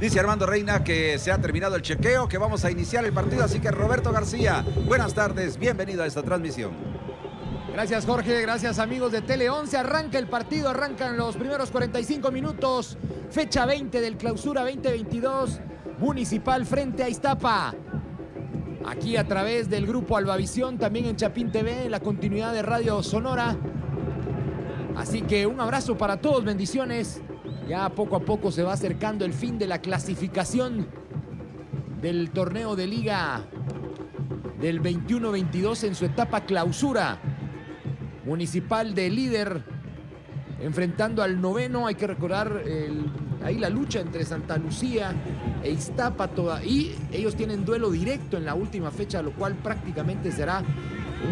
Dice Armando Reina que se ha terminado el chequeo, que vamos a iniciar el partido. Así que Roberto García, buenas tardes, bienvenido a esta transmisión. Gracias Jorge, gracias amigos de Tele 11. Arranca el partido, arrancan los primeros 45 minutos. Fecha 20 del clausura 2022. Municipal frente a Iztapa. Aquí a través del grupo Albavisión, también en Chapín TV, la continuidad de Radio Sonora. Así que un abrazo para todos, bendiciones. Ya poco a poco se va acercando el fin de la clasificación del torneo de liga del 21-22 en su etapa clausura. Municipal de líder enfrentando al noveno. Hay que recordar ahí la lucha entre Santa Lucía e Iztapa. Toda, y ellos tienen duelo directo en la última fecha, lo cual prácticamente será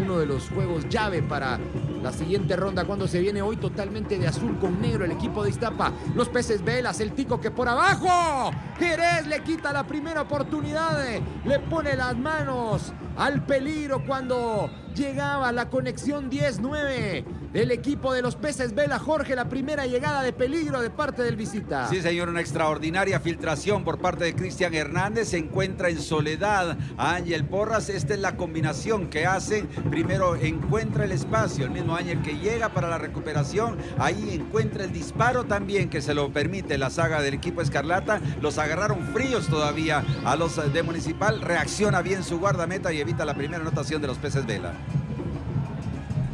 uno de los juegos llave para la siguiente ronda cuando se viene hoy totalmente de azul con negro el equipo de Iztapa. Los peces velas, el tico que por abajo. Jerez le quita la primera oportunidad, le pone las manos al peligro cuando llegaba la conexión 10-9 del equipo de los peces Vela Jorge, la primera llegada de peligro de parte del visita. Sí, señor, una extraordinaria filtración por parte de Cristian Hernández. Se encuentra en soledad a Ángel Porras. Esta es la combinación que hace. Primero encuentra el espacio, el mismo Ángel que llega para la recuperación. Ahí encuentra el disparo también que se lo permite la saga del equipo Escarlata. Los agarraron fríos todavía a los de Municipal. Reacciona bien su guardameta y la primera anotación de los peces Vela.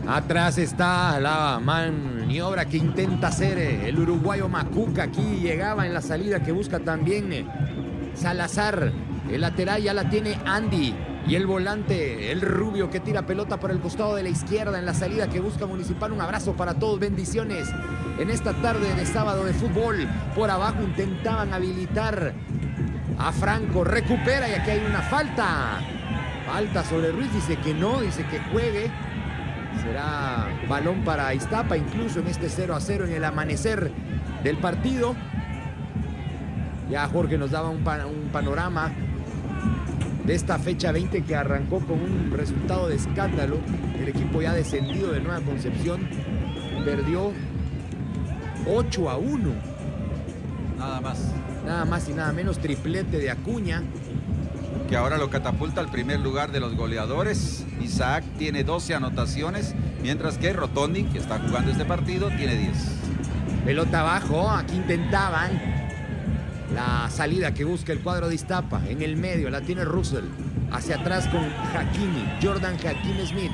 Atrás está la maniobra que intenta hacer eh, el uruguayo Macuca. Aquí llegaba en la salida que busca también eh, Salazar. El lateral ya la tiene Andy. Y el volante, el rubio que tira pelota por el costado de la izquierda en la salida que busca Municipal. Un abrazo para todos, bendiciones. En esta tarde de sábado de fútbol, por abajo intentaban habilitar a Franco. Recupera y aquí hay una falta. Falta sobre Ruiz, dice que no, dice que juegue. Será balón para Iztapa, incluso en este 0 a 0 en el amanecer del partido. Ya Jorge nos daba un, panorama de esta fecha 20 que arrancó con un resultado de escándalo. El equipo ya descendido de Nueva Concepción perdió 8 a 1. Nada más. Nada más y nada menos triplete de Acuña que ahora lo catapulta al primer lugar de los goleadores. Isaac tiene 12 anotaciones, mientras que Rotondi, que está jugando este partido, tiene 10. Pelota abajo, aquí intentaban la salida que busca el cuadro de Iztapa. En el medio la tiene Russell. Hacia atrás con Hakimi, Jordan Hakimi Smith.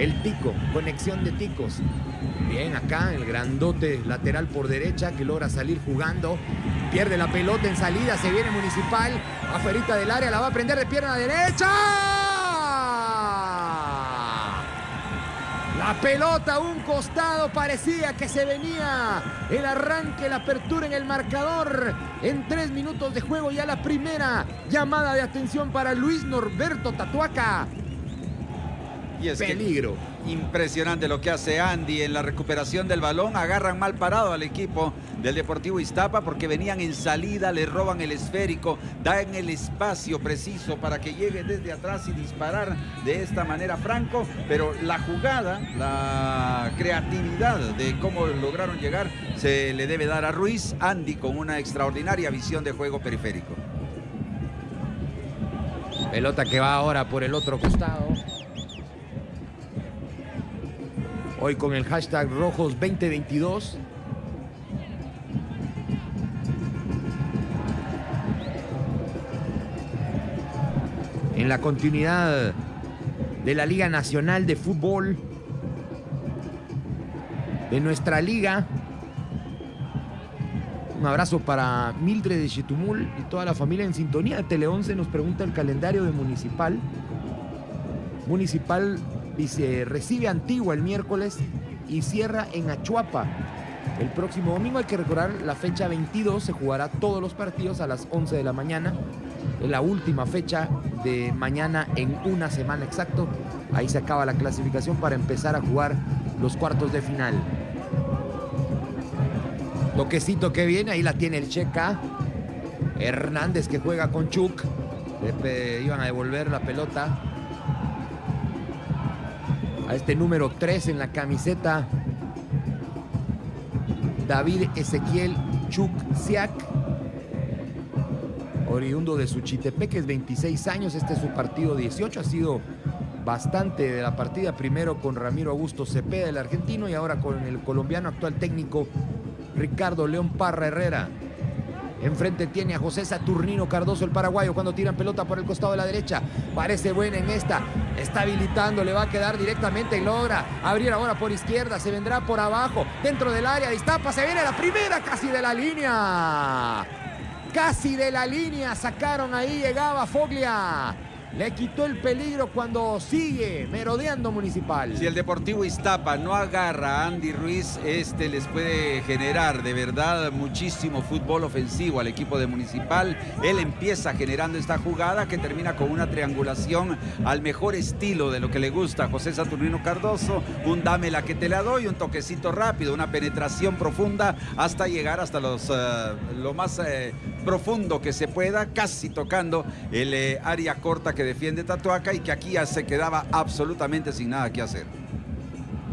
El tico, conexión de ticos. Bien, acá el grandote lateral por derecha que logra salir jugando. Pierde la pelota en salida, se viene Municipal. Afuerita del área, la va a prender de pierna derecha. La pelota a un costado parecía que se venía el arranque, la apertura en el marcador. En tres minutos de juego ya la primera llamada de atención para Luis Norberto Tatuaca. Y es Peligro. impresionante lo que hace Andy en la recuperación del balón. Agarran mal parado al equipo del Deportivo Iztapa porque venían en salida, le roban el esférico, dan el espacio preciso para que llegue desde atrás y disparar de esta manera Franco. Pero la jugada, la creatividad de cómo lograron llegar se le debe dar a Ruiz. Andy con una extraordinaria visión de juego periférico. Pelota que va ahora por el otro costado. Hoy con el hashtag Rojos 2022. En la continuidad de la Liga Nacional de Fútbol, de nuestra liga. Un abrazo para Mildred de Chetumul y toda la familia en sintonía. Tele 11 nos pregunta el calendario de Municipal. Municipal Dice, recibe Antigua el miércoles y cierra en Achuapa. El próximo domingo hay que recordar la fecha 22, se jugará todos los partidos a las 11 de la mañana. Es la última fecha de mañana en una semana exacto. Ahí se acaba la clasificación para empezar a jugar los cuartos de final. Toquecito que viene, ahí la tiene el Checa. Hernández que juega con Chuk. iban a devolver la pelota a este número 3 en la camiseta. David Ezequiel Chuksiak. oriundo de Suchitepeque, es 26 años, este es su partido 18, ha sido bastante de la partida, primero con Ramiro Augusto Cepeda, el argentino, y ahora con el colombiano actual técnico Ricardo León Parra Herrera. Enfrente tiene a José Saturnino Cardoso, el paraguayo, cuando tiran pelota por el costado de la derecha. Parece buena en esta. Está habilitando, le va a quedar directamente y logra abrir ahora por izquierda. Se vendrá por abajo, dentro del área. Distapa, se viene la primera casi de la línea. Casi de la línea sacaron ahí, llegaba Foglia. Le quitó el peligro cuando sigue merodeando Municipal. Si el Deportivo Iztapa no agarra a Andy Ruiz, este les puede generar de verdad muchísimo fútbol ofensivo al equipo de Municipal. Él empieza generando esta jugada que termina con una triangulación al mejor estilo de lo que le gusta a José Saturnino Cardoso. Un dame la que te la doy, un toquecito rápido, una penetración profunda hasta llegar hasta los, uh, lo más uh, profundo que se pueda, casi tocando el uh, área corta que defiende Tatuaca y que aquí ya se quedaba absolutamente sin nada que hacer.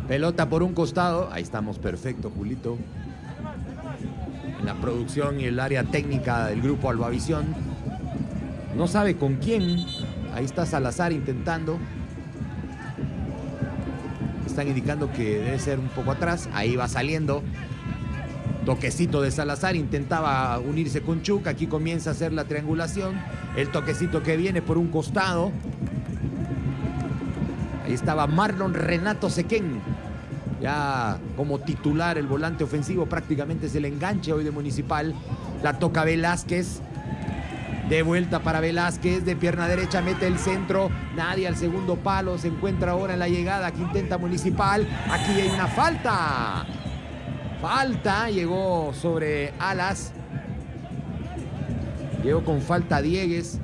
Pelota por un costado, ahí estamos perfecto, Julito. En la producción y el área técnica del grupo Albavisión. No sabe con quién. Ahí está Salazar intentando. Están indicando que debe ser un poco atrás. Ahí va saliendo. Toquecito de Salazar, intentaba unirse con Chuca, aquí comienza a hacer la triangulación. El toquecito que viene por un costado. Ahí estaba Marlon Renato Sequén. Ya como titular el volante ofensivo prácticamente es el enganche hoy de Municipal. La toca Velázquez. De vuelta para Velázquez, de pierna derecha mete el centro, nadie al segundo palo, se encuentra ahora en la llegada que intenta Municipal. Aquí hay una falta. Falta, llegó sobre Alas. Llegó con falta Diegues.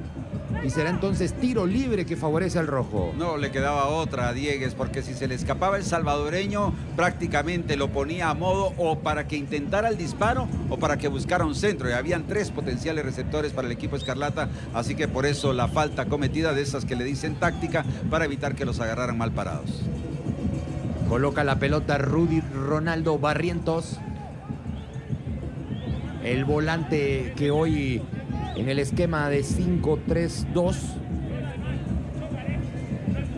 Y será entonces tiro libre que favorece al rojo. No le quedaba otra a Diegues, porque si se le escapaba el salvadoreño, prácticamente lo ponía a modo o para que intentara el disparo o para que buscara un centro. Y habían tres potenciales receptores para el equipo Escarlata, así que por eso la falta cometida de esas que le dicen táctica para evitar que los agarraran mal parados. Coloca la pelota Rudy Ronaldo Barrientos. El volante que hoy en el esquema de 5-3-2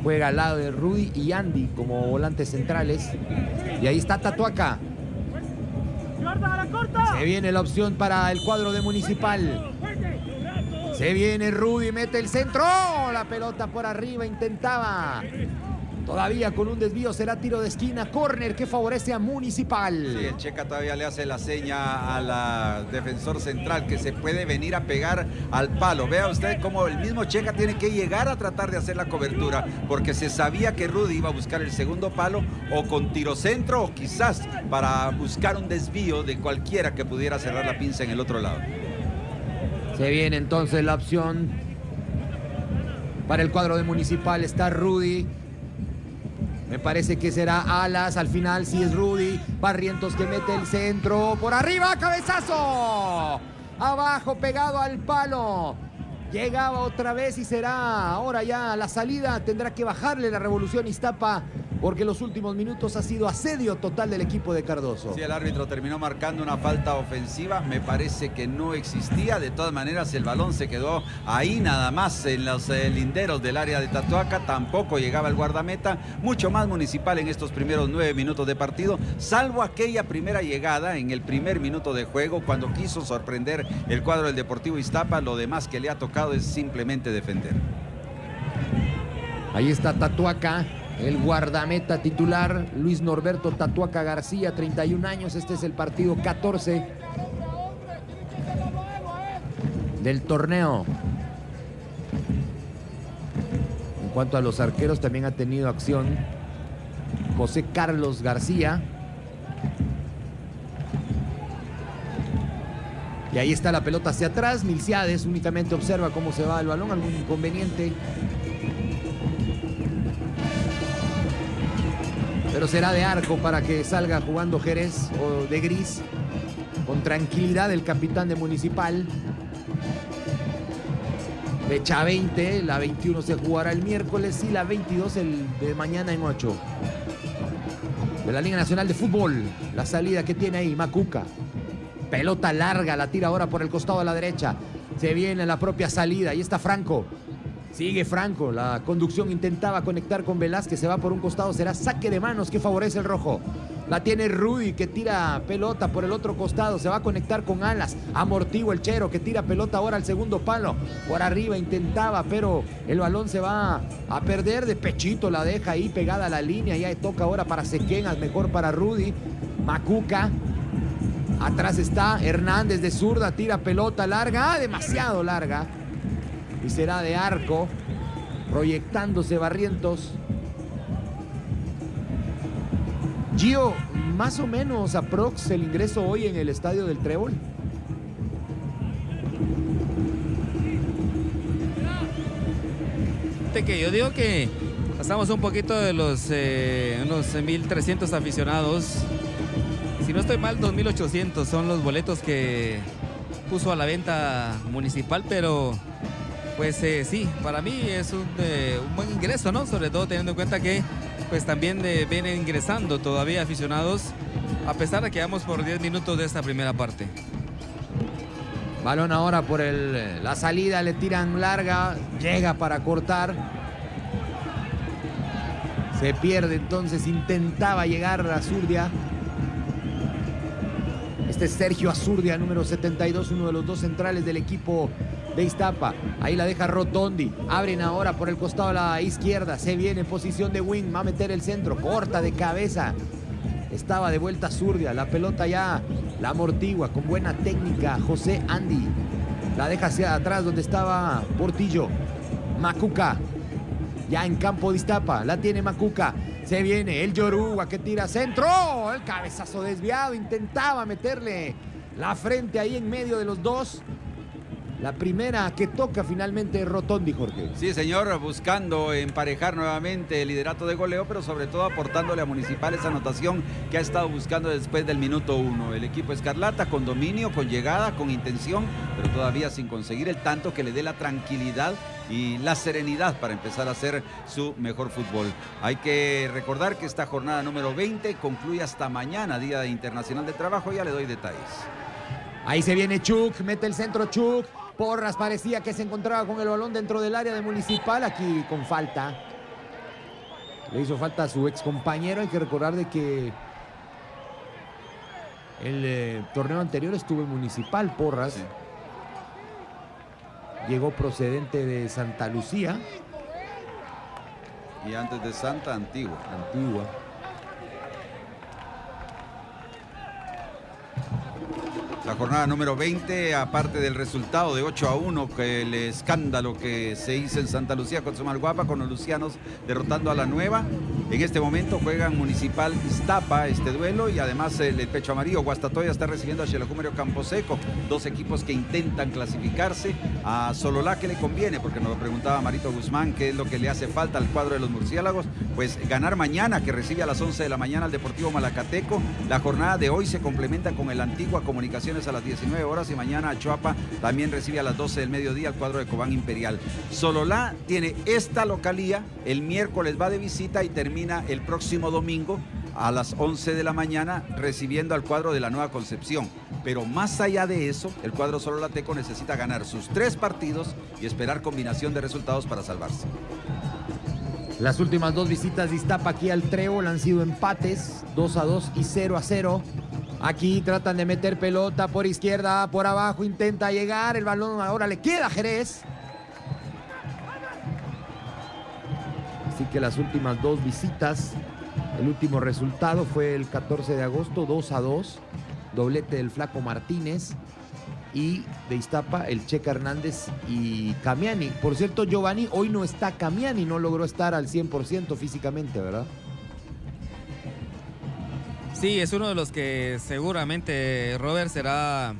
juega al lado de Rudy y Andy como volantes centrales. Y ahí está Tatuaca. Se viene la opción para el cuadro de Municipal. Se viene Rudy, mete el centro. La pelota por arriba, intentaba Todavía con un desvío será tiro de esquina, córner que favorece a Municipal. Sí, el Checa todavía le hace la seña a la defensor central que se puede venir a pegar al palo. Vea usted cómo el mismo Checa tiene que llegar a tratar de hacer la cobertura porque se sabía que Rudy iba a buscar el segundo palo o con tiro centro o quizás para buscar un desvío de cualquiera que pudiera cerrar la pinza en el otro lado. Se viene entonces la opción para el cuadro de Municipal. Está Rudy. Me parece que será Alas. Al final si es Rudy. Barrientos que mete el centro. Por arriba, cabezazo. Abajo, pegado al palo. Llegaba otra vez y será ahora ya la salida. Tendrá que bajarle la revolución Iztapa porque los últimos minutos ha sido asedio total del equipo de Cardoso. Sí, el árbitro terminó marcando una falta ofensiva, me parece que no existía, de todas maneras el balón se quedó ahí nada más en los eh, linderos del área de Tatuaca, tampoco llegaba el guardameta, mucho más municipal en estos primeros nueve minutos de partido, salvo aquella primera llegada en el primer minuto de juego cuando quiso sorprender el cuadro del Deportivo Iztapa, lo demás que le ha tocado es simplemente defender. Ahí está Tatuaca, el guardameta titular, Luis Norberto Tatuaca García, 31 años. Este es el partido 14 del torneo. En cuanto a los arqueros, también ha tenido acción José Carlos García. Y ahí está la pelota hacia atrás. Milciades únicamente observa cómo se va el balón. Algún inconveniente pero será de arco para que salga jugando Jerez o de gris. Con tranquilidad el capitán de Municipal. Fecha 20, la 21 se jugará el miércoles y la 22 el de mañana en 8. De la Liga Nacional de Fútbol, la salida que tiene ahí Macuca. Pelota larga, la tira ahora por el costado a la derecha. Se viene la propia salida. Ahí está Franco. Sigue Franco. La conducción intentaba conectar con Velázquez. Se va por un costado. Será saque de manos que favorece el rojo. La tiene Rudy que tira pelota por el otro costado. Se va a conectar con Alas. Amortivo el Chero que tira pelota ahora al segundo palo. Por arriba intentaba, pero el balón se va a perder de pechito. La deja ahí pegada a la línea. Ya toca ahora para Sequenas. Mejor para Rudy. Macuca. Atrás está Hernández de zurda. Tira pelota larga. Ah, demasiado larga. Y será de arco. Proyectándose Barrientos. Gio, más o menos aprox el ingreso hoy en el estadio del Trébol. que yo digo que pasamos un poquito de los eh, unos 1.300 aficionados. Si no estoy mal, 2.800 son los boletos que puso a la venta municipal, pero pues eh, sí, para mí es un, eh, un, buen ingreso, ¿no? Sobre todo teniendo en cuenta que pues también eh, vienen ingresando todavía aficionados, a pesar de que vamos por 10 minutos de esta primera parte. Balón ahora por el, la salida, le tiran larga, llega para cortar. Se pierde entonces, intentaba llegar a Azurdia. Este es Sergio Azurdia, número 72, uno de los dos centrales del equipo de Iztapa. Ahí la deja Rotondi. Abren ahora por el costado a la izquierda. Se viene en posición de wing. Va a meter el centro. Corta de cabeza. Estaba de vuelta Zurdia. La pelota ya la amortigua con buena técnica. José Andy. La deja hacia atrás donde estaba Portillo. Macuca. Ya en campo de Iztapa. La tiene Macuca. Se viene el Yoruba que tira centro. El cabezazo desviado. Intentaba meterle la frente ahí en medio de los dos. La primera que toca finalmente Rotondi, Jorge. Sí, señor, buscando emparejar nuevamente el liderato de goleo, pero sobre todo aportándole a Municipal esa anotación que ha estado buscando después del minuto uno. El equipo Escarlata con dominio, con llegada, con intención, pero todavía sin conseguir el tanto que le dé la tranquilidad y la serenidad para empezar a hacer su mejor fútbol. Hay que recordar que esta jornada número 20 concluye hasta mañana, Día Internacional de Trabajo, ya le doy detalles. Ahí se viene Chuk, mete el centro Chuk. Porras parecía que se encontraba con el balón dentro del área de Municipal, aquí con falta. Le hizo falta a su ex compañero, hay que recordar de que el eh, torneo anterior estuvo en Municipal, Porras. Sí. Llegó procedente de Santa Lucía. Y antes de Santa Antigua. Antigua. La jornada número 20, aparte del resultado de 8 a 1, que el escándalo que se hizo en Santa Lucía con Somalguapa, con los lucianos derrotando a la nueva. En este momento juegan Municipal Iztapa este duelo y además el, Pecho Amarillo Guastatoya está recibiendo a Campo Camposeco, dos equipos que intentan clasificarse. A Sololá que le conviene, porque nos lo preguntaba Marito Guzmán, qué es lo que le hace falta al cuadro de los murciélagos. Pues ganar mañana, que recibe a las 11 de la mañana al Deportivo Malacateco. La jornada de hoy se complementa con el Antigua Comunicación a las 19 horas y mañana a Chuapa también recibe a las 12 del mediodía el cuadro de Cobán Imperial. Sololá tiene esta localía, el miércoles va de visita y termina el próximo domingo a las 11 de la mañana recibiendo al cuadro de la Nueva Concepción. Pero más allá de eso, el cuadro sololateco necesita ganar sus tres partidos y esperar combinación de resultados para salvarse. Las últimas dos visitas de Iztapa aquí al Trébol han sido empates, 2 a 2 y 0 a 0. Aquí tratan de meter pelota por izquierda, por abajo, intenta llegar, el balón ahora le queda a Jerez. Así que las últimas dos visitas, el último resultado fue el 14 de agosto, 2 a 2, doblete del Flaco Martínez y de Iztapa el Checa Hernández y Camiani. Por cierto, Giovanni, hoy no está Camiani, no logró estar al 100% físicamente, ¿verdad? Sí, es uno de los que seguramente Robert será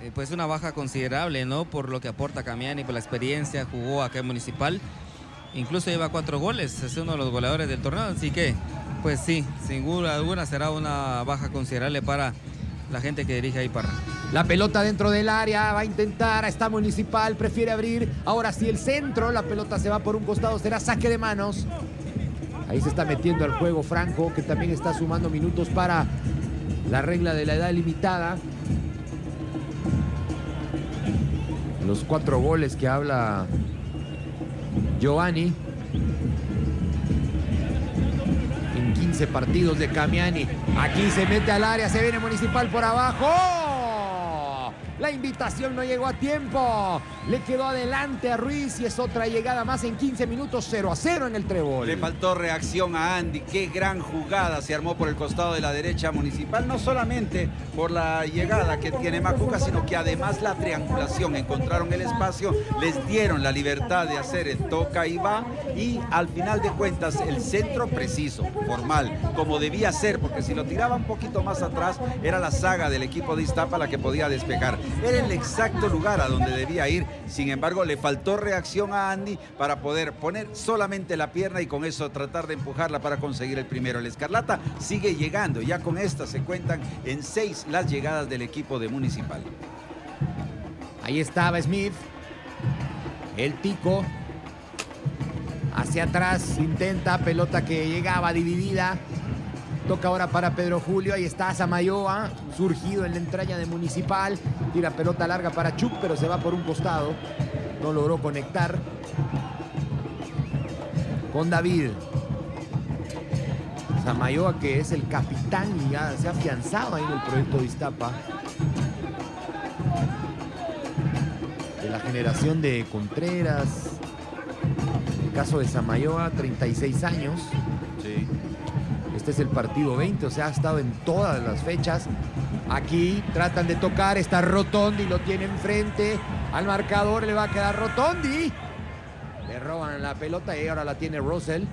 eh, pues una baja considerable, ¿no? Por lo que aporta Camiani, por la experiencia, jugó acá en Municipal. Incluso lleva cuatro goles, es uno de los goleadores del torneo, así que pues sí, sin duda alguna será una baja considerable para la gente que dirige ahí para. La pelota dentro del área, va a intentar, está Municipal, prefiere abrir, ahora sí el centro, la pelota se va por un costado, será saque de manos. Ahí se está metiendo al juego Franco, que también está sumando minutos para la regla de la edad limitada. Los cuatro goles que habla Giovanni. En 15 partidos de Camiani. Aquí se mete al área, se viene Municipal por abajo. La invitación no llegó a tiempo. Le quedó adelante a Ruiz y es otra llegada más en 15 minutos 0 a 0 en el trébol. Le faltó reacción a Andy. Qué gran jugada se armó por el costado de la derecha municipal. No solamente por la llegada que tiene Macuca, sino que además la triangulación. Encontraron el espacio, les dieron la libertad de hacer el toca y va. Y al final de cuentas, el centro preciso, formal, como debía ser, porque si lo tiraba un poquito más atrás, era la saga del equipo de Iztapa la que podía despejar. Era el exacto lugar a donde debía ir. Sin embargo, le faltó reacción a Andy para poder poner solamente la pierna y con eso tratar de empujarla para conseguir el primero. El Escarlata sigue llegando. Ya con esta se cuentan en seis las llegadas del equipo de Municipal. Ahí estaba Smith. El Tico. Hacia atrás intenta, pelota que llegaba dividida. Toca ahora para Pedro Julio. Ahí está Samayoa, surgido en la entraña de Municipal. Tira pelota larga para Chuck, pero se va por un costado. No logró conectar. Con David. Samayoa, que es el capitán y ya se ha afianzado ahí en el proyecto de Iztapa. De la generación de Contreras. El caso de Samayoa, 36 años. Este es el partido 20, o sea, ha estado en todas las fechas. Aquí tratan de tocar, está Rotondi, lo tiene enfrente. Al marcador le va a quedar Rotondi. Le roban la pelota y ahora la tiene Russell.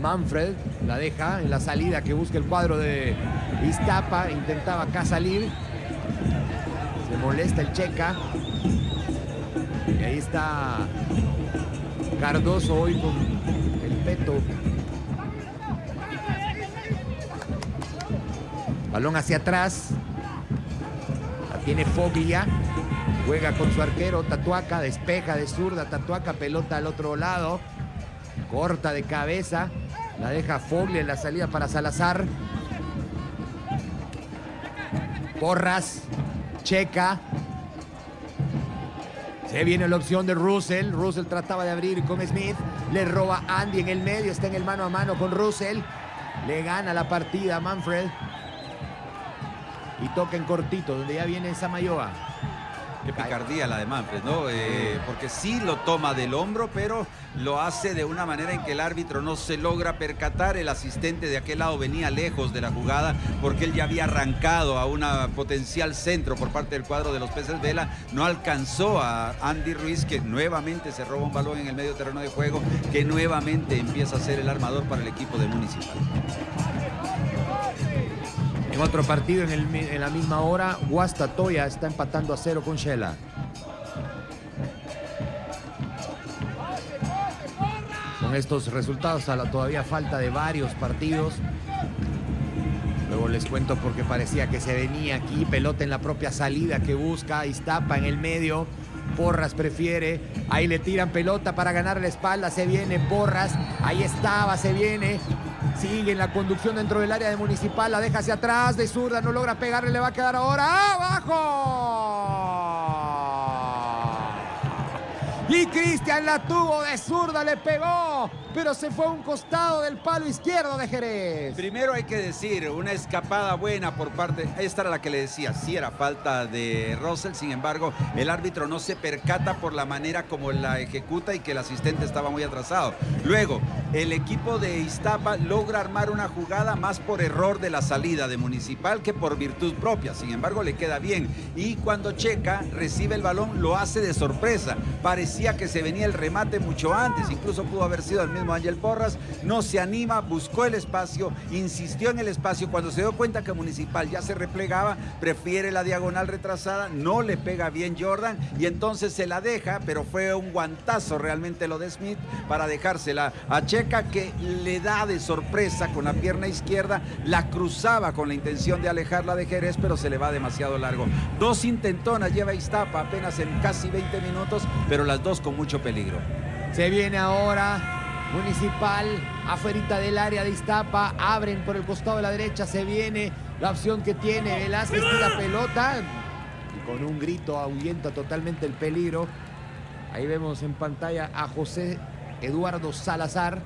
Manfred la deja en la salida que busca el cuadro de Iztapa. Intentaba acá salir. Se molesta el Checa. Y ahí está Cardoso hoy con el peto Balón hacia atrás. La tiene Foglia. Juega con su arquero Tatuaca. Despeja de zurda. Tatuaca pelota al otro lado. Corta de cabeza. La deja Foglia en la salida para Salazar. Porras. Checa. Se viene la opción de Russell. Russell trataba de abrir con Smith. Le roba Andy en el medio. Está en el mano a mano con Russell. Le gana la partida Manfred y toca en cortito, donde ya viene Samayoa. Qué picardía la de Manfred, ¿no? Eh, porque sí lo toma del hombro, pero lo hace de una manera en que el árbitro no se logra percatar. El asistente de aquel lado venía lejos de la jugada porque él ya había arrancado a una potencial centro por parte del cuadro de los peces Vela. No alcanzó a Andy Ruiz, que nuevamente se roba un balón en el medio terreno de juego, que nuevamente empieza a ser el armador para el equipo de Municipal. En otro partido en, la misma hora, Guastatoya está empatando a cero con Shela. Con estos resultados a la todavía falta de varios partidos. Luego les cuento porque parecía que se venía aquí, pelota en la propia salida que busca, Iztapa en el medio. Porras prefiere. Ahí le tiran pelota para ganar la espalda. Se viene Porras. Ahí estaba, se viene. Sigue en la conducción dentro del área de Municipal. La deja hacia atrás. De zurda. No logra pegarle. Le va a quedar ahora. ¡Abajo! Y Cristian la tuvo de zurda, le pegó, pero se fue a un costado del palo izquierdo de Jerez. Primero hay que decir, una escapada buena por parte, esta era la que le decía, sí era falta de Russell, sin embargo, el árbitro no se percata por la manera como la ejecuta y que el asistente estaba muy atrasado. Luego, el equipo de Iztapa logra armar una jugada más por error de la salida de Municipal que por virtud propia, sin embargo, le queda bien. Y cuando Checa recibe el balón, lo hace de sorpresa. Parecía que se venía el remate mucho antes, incluso pudo haber sido el Ángel Porras, no se anima, buscó el espacio, insistió en el espacio, cuando se dio cuenta que Municipal ya se replegaba, prefiere la diagonal retrasada, no le pega bien Jordan y entonces se la deja, pero fue un guantazo realmente lo de Smith para dejársela a Checa que le da de sorpresa con la pierna izquierda, la cruzaba con la intención de alejarla de Jerez, pero se le va demasiado largo. Dos intentonas lleva Iztapa apenas en casi 20 minutos, pero las dos con mucho peligro. Se viene ahora Municipal, afuera del área de Iztapa, abren por el costado de la derecha, se viene la opción que tiene Velázquez, tira pelota. con un grito ahuyenta totalmente el peligro. Ahí vemos en pantalla a José Eduardo Salazar.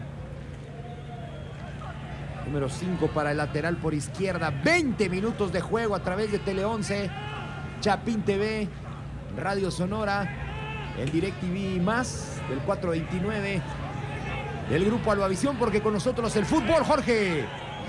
Número 5 para el lateral por izquierda. 20 minutos de juego a través de Tele 11. Chapín TV, Radio Sonora, el DirecTV más del 429 del grupo Albavisión porque con nosotros el fútbol, Jorge.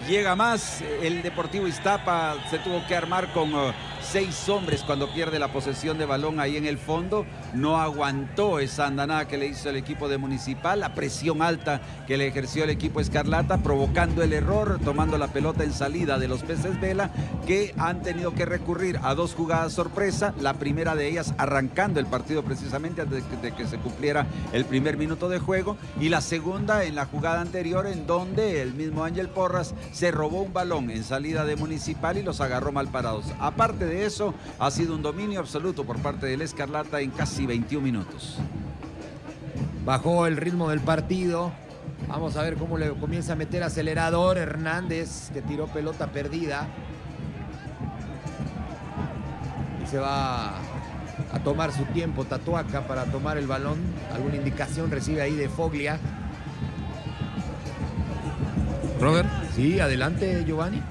Llega más, el Deportivo Iztapa se tuvo que armar con uh, seis hombres cuando pierde la posesión de balón ahí en el fondo. No aguantó esa andanada que le hizo el equipo de Municipal, la presión alta que le ejerció el equipo Escarlata, provocando el error, tomando la pelota en salida de los peces Vela, que han tenido que recurrir a dos jugadas sorpresa. La primera de ellas arrancando el partido precisamente antes de que, se cumpliera el primer minuto de juego. Y la segunda en la jugada anterior en donde el mismo Ángel Porras se robó un balón en salida de Municipal y los agarró mal parados. Aparte de eso, ha sido un dominio absoluto por parte del Escarlata en casi 21 minutos. Bajó el ritmo del partido. Vamos a ver cómo le comienza a meter acelerador Hernández, que tiró pelota perdida. Y se va a tomar su tiempo Tatuaca para tomar el balón. Alguna indicación recibe ahí de Foglia. Robert. Sí, adelante Giovanni.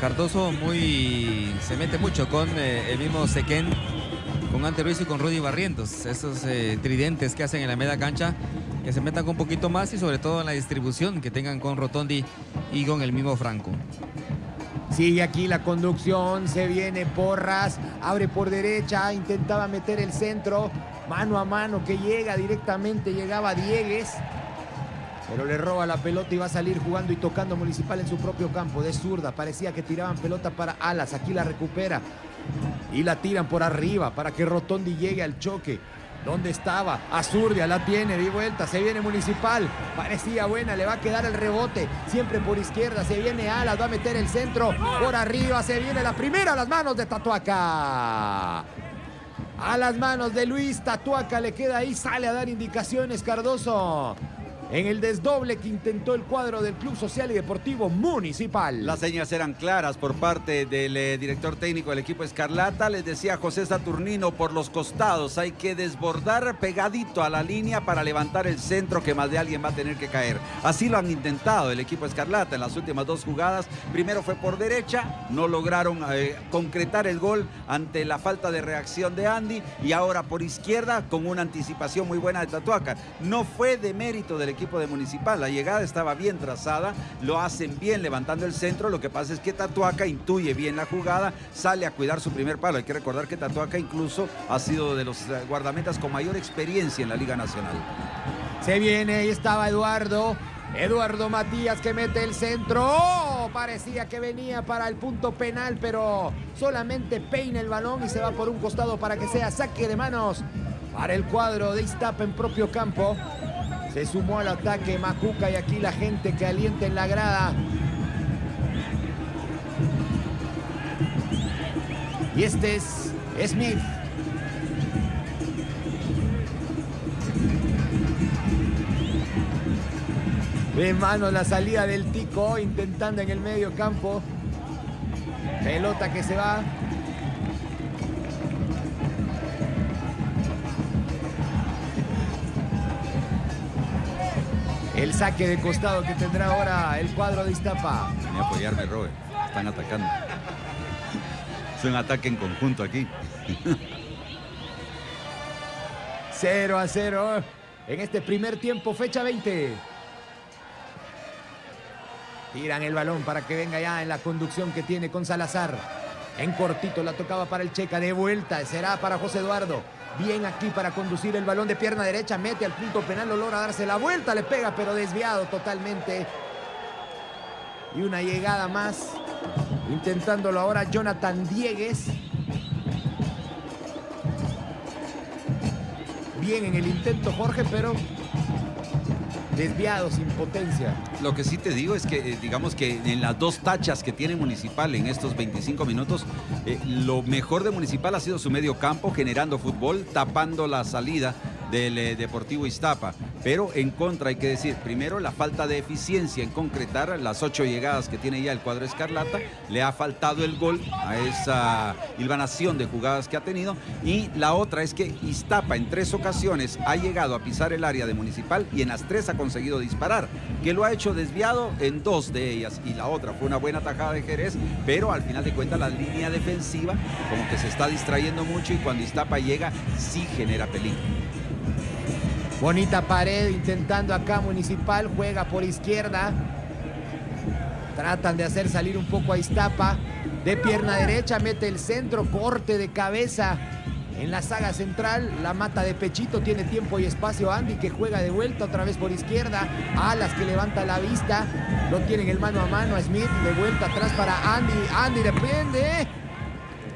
Cardoso muy se mete mucho con eh, el mismo Sequén, con Ante Ruiz y con Rudy Barrientos. Esos eh, tridentes que hacen en la media cancha, que se metan con un poquito más y sobre todo en la distribución que tengan con Rotondi y con el mismo Franco. Sigue aquí la conducción, se viene Porras, abre por derecha, intentaba meter el centro, mano a mano que llega directamente, llegaba Diegues. Pero le roba la pelota y va a salir jugando y tocando Municipal en su propio campo. De zurda, parecía que tiraban pelota para Alas. Aquí la recupera. Y la tiran por arriba para que Rotondi llegue al choque. ¿Dónde estaba? Azurdia la tiene, di vuelta, se viene Municipal. Parecía buena, le va a quedar el rebote. Siempre por izquierda, se viene Alas, va a meter el centro. Por arriba se viene la primera a las manos de Tatuaca. A las manos de Luis Tatuaca le queda ahí, sale a dar indicaciones Cardoso en el desdoble que intentó el cuadro del Club Social y Deportivo Municipal. Las señas eran claras por parte del eh, director técnico del equipo Escarlata. Les decía José Saturnino por los costados. Hay que desbordar pegadito a la línea para levantar el centro que más de alguien va a tener que caer. Así lo han intentado el equipo Escarlata en las últimas dos jugadas. Primero fue por derecha, no lograron eh, concretar el gol ante la falta de reacción de Andy y ahora por izquierda con una anticipación muy buena de Tatuaca. No fue de mérito del equipo de Municipal. La llegada estaba bien trazada, lo hacen bien levantando el centro. Lo que pasa es que Tatuaca intuye bien la jugada, sale a cuidar su primer palo. Hay que recordar que Tatuaca incluso ha sido de los eh, guardametas con mayor experiencia en la Liga Nacional. Se viene, ahí estaba Eduardo. Eduardo Matías que mete el centro. ¡Oh! Parecía que venía para el punto penal, pero solamente peina el balón y se va por un costado para que sea saque de manos para el cuadro de Iztapa en propio campo. Se sumó al ataque Macuca y aquí la gente que alienta en la grada. Y este es Smith. De mano la salida del Tico, intentando en el medio campo. Pelota que se va. El saque de costado que tendrá ahora el cuadro de Iztapa. Venía a apoyarme, Robert. Están atacando. Es un ataque en conjunto aquí. 0 a 0 en este primer tiempo, fecha 20. Tiran el balón para que venga ya en la conducción que tiene con Salazar. En cortito la tocaba para el Checa. De vuelta será para José Eduardo. Bien aquí para conducir el balón de pierna derecha. Mete al punto penal, lo logra darse la vuelta. Le pega, pero desviado totalmente. Y una llegada más. Intentándolo ahora Jonathan Diegues. Bien en el intento Jorge, pero desviado, sin potencia. Lo que sí te digo es que, eh, digamos que en las dos tachas que tiene Municipal en estos 25 minutos, eh, lo mejor de Municipal ha sido su medio campo, generando fútbol, tapando la salida del eh, Deportivo Iztapa. Pero en contra hay que decir, primero la falta de eficiencia en concretar las ocho llegadas que tiene ya el cuadro Escarlata, le ha faltado el gol a esa hilvanación de jugadas que ha tenido y la otra es que Iztapa en tres ocasiones ha llegado a pisar el área de Municipal y en las tres ha conseguido disparar, que lo ha hecho desviado en dos de ellas y la otra fue una buena tajada de Jerez, pero al final de cuentas la línea defensiva como que se está distrayendo mucho y cuando Iztapa llega sí genera peligro. Bonita pared intentando acá Municipal, juega por izquierda. Tratan de hacer salir un poco a Iztapa. De pierna derecha mete el centro, corte de cabeza en la saga central. La mata de pechito, tiene tiempo y espacio Andy que juega de vuelta otra vez por izquierda. Alas que levanta la vista. Lo tienen el mano a mano a Smith. De vuelta atrás para Andy. Andy depende.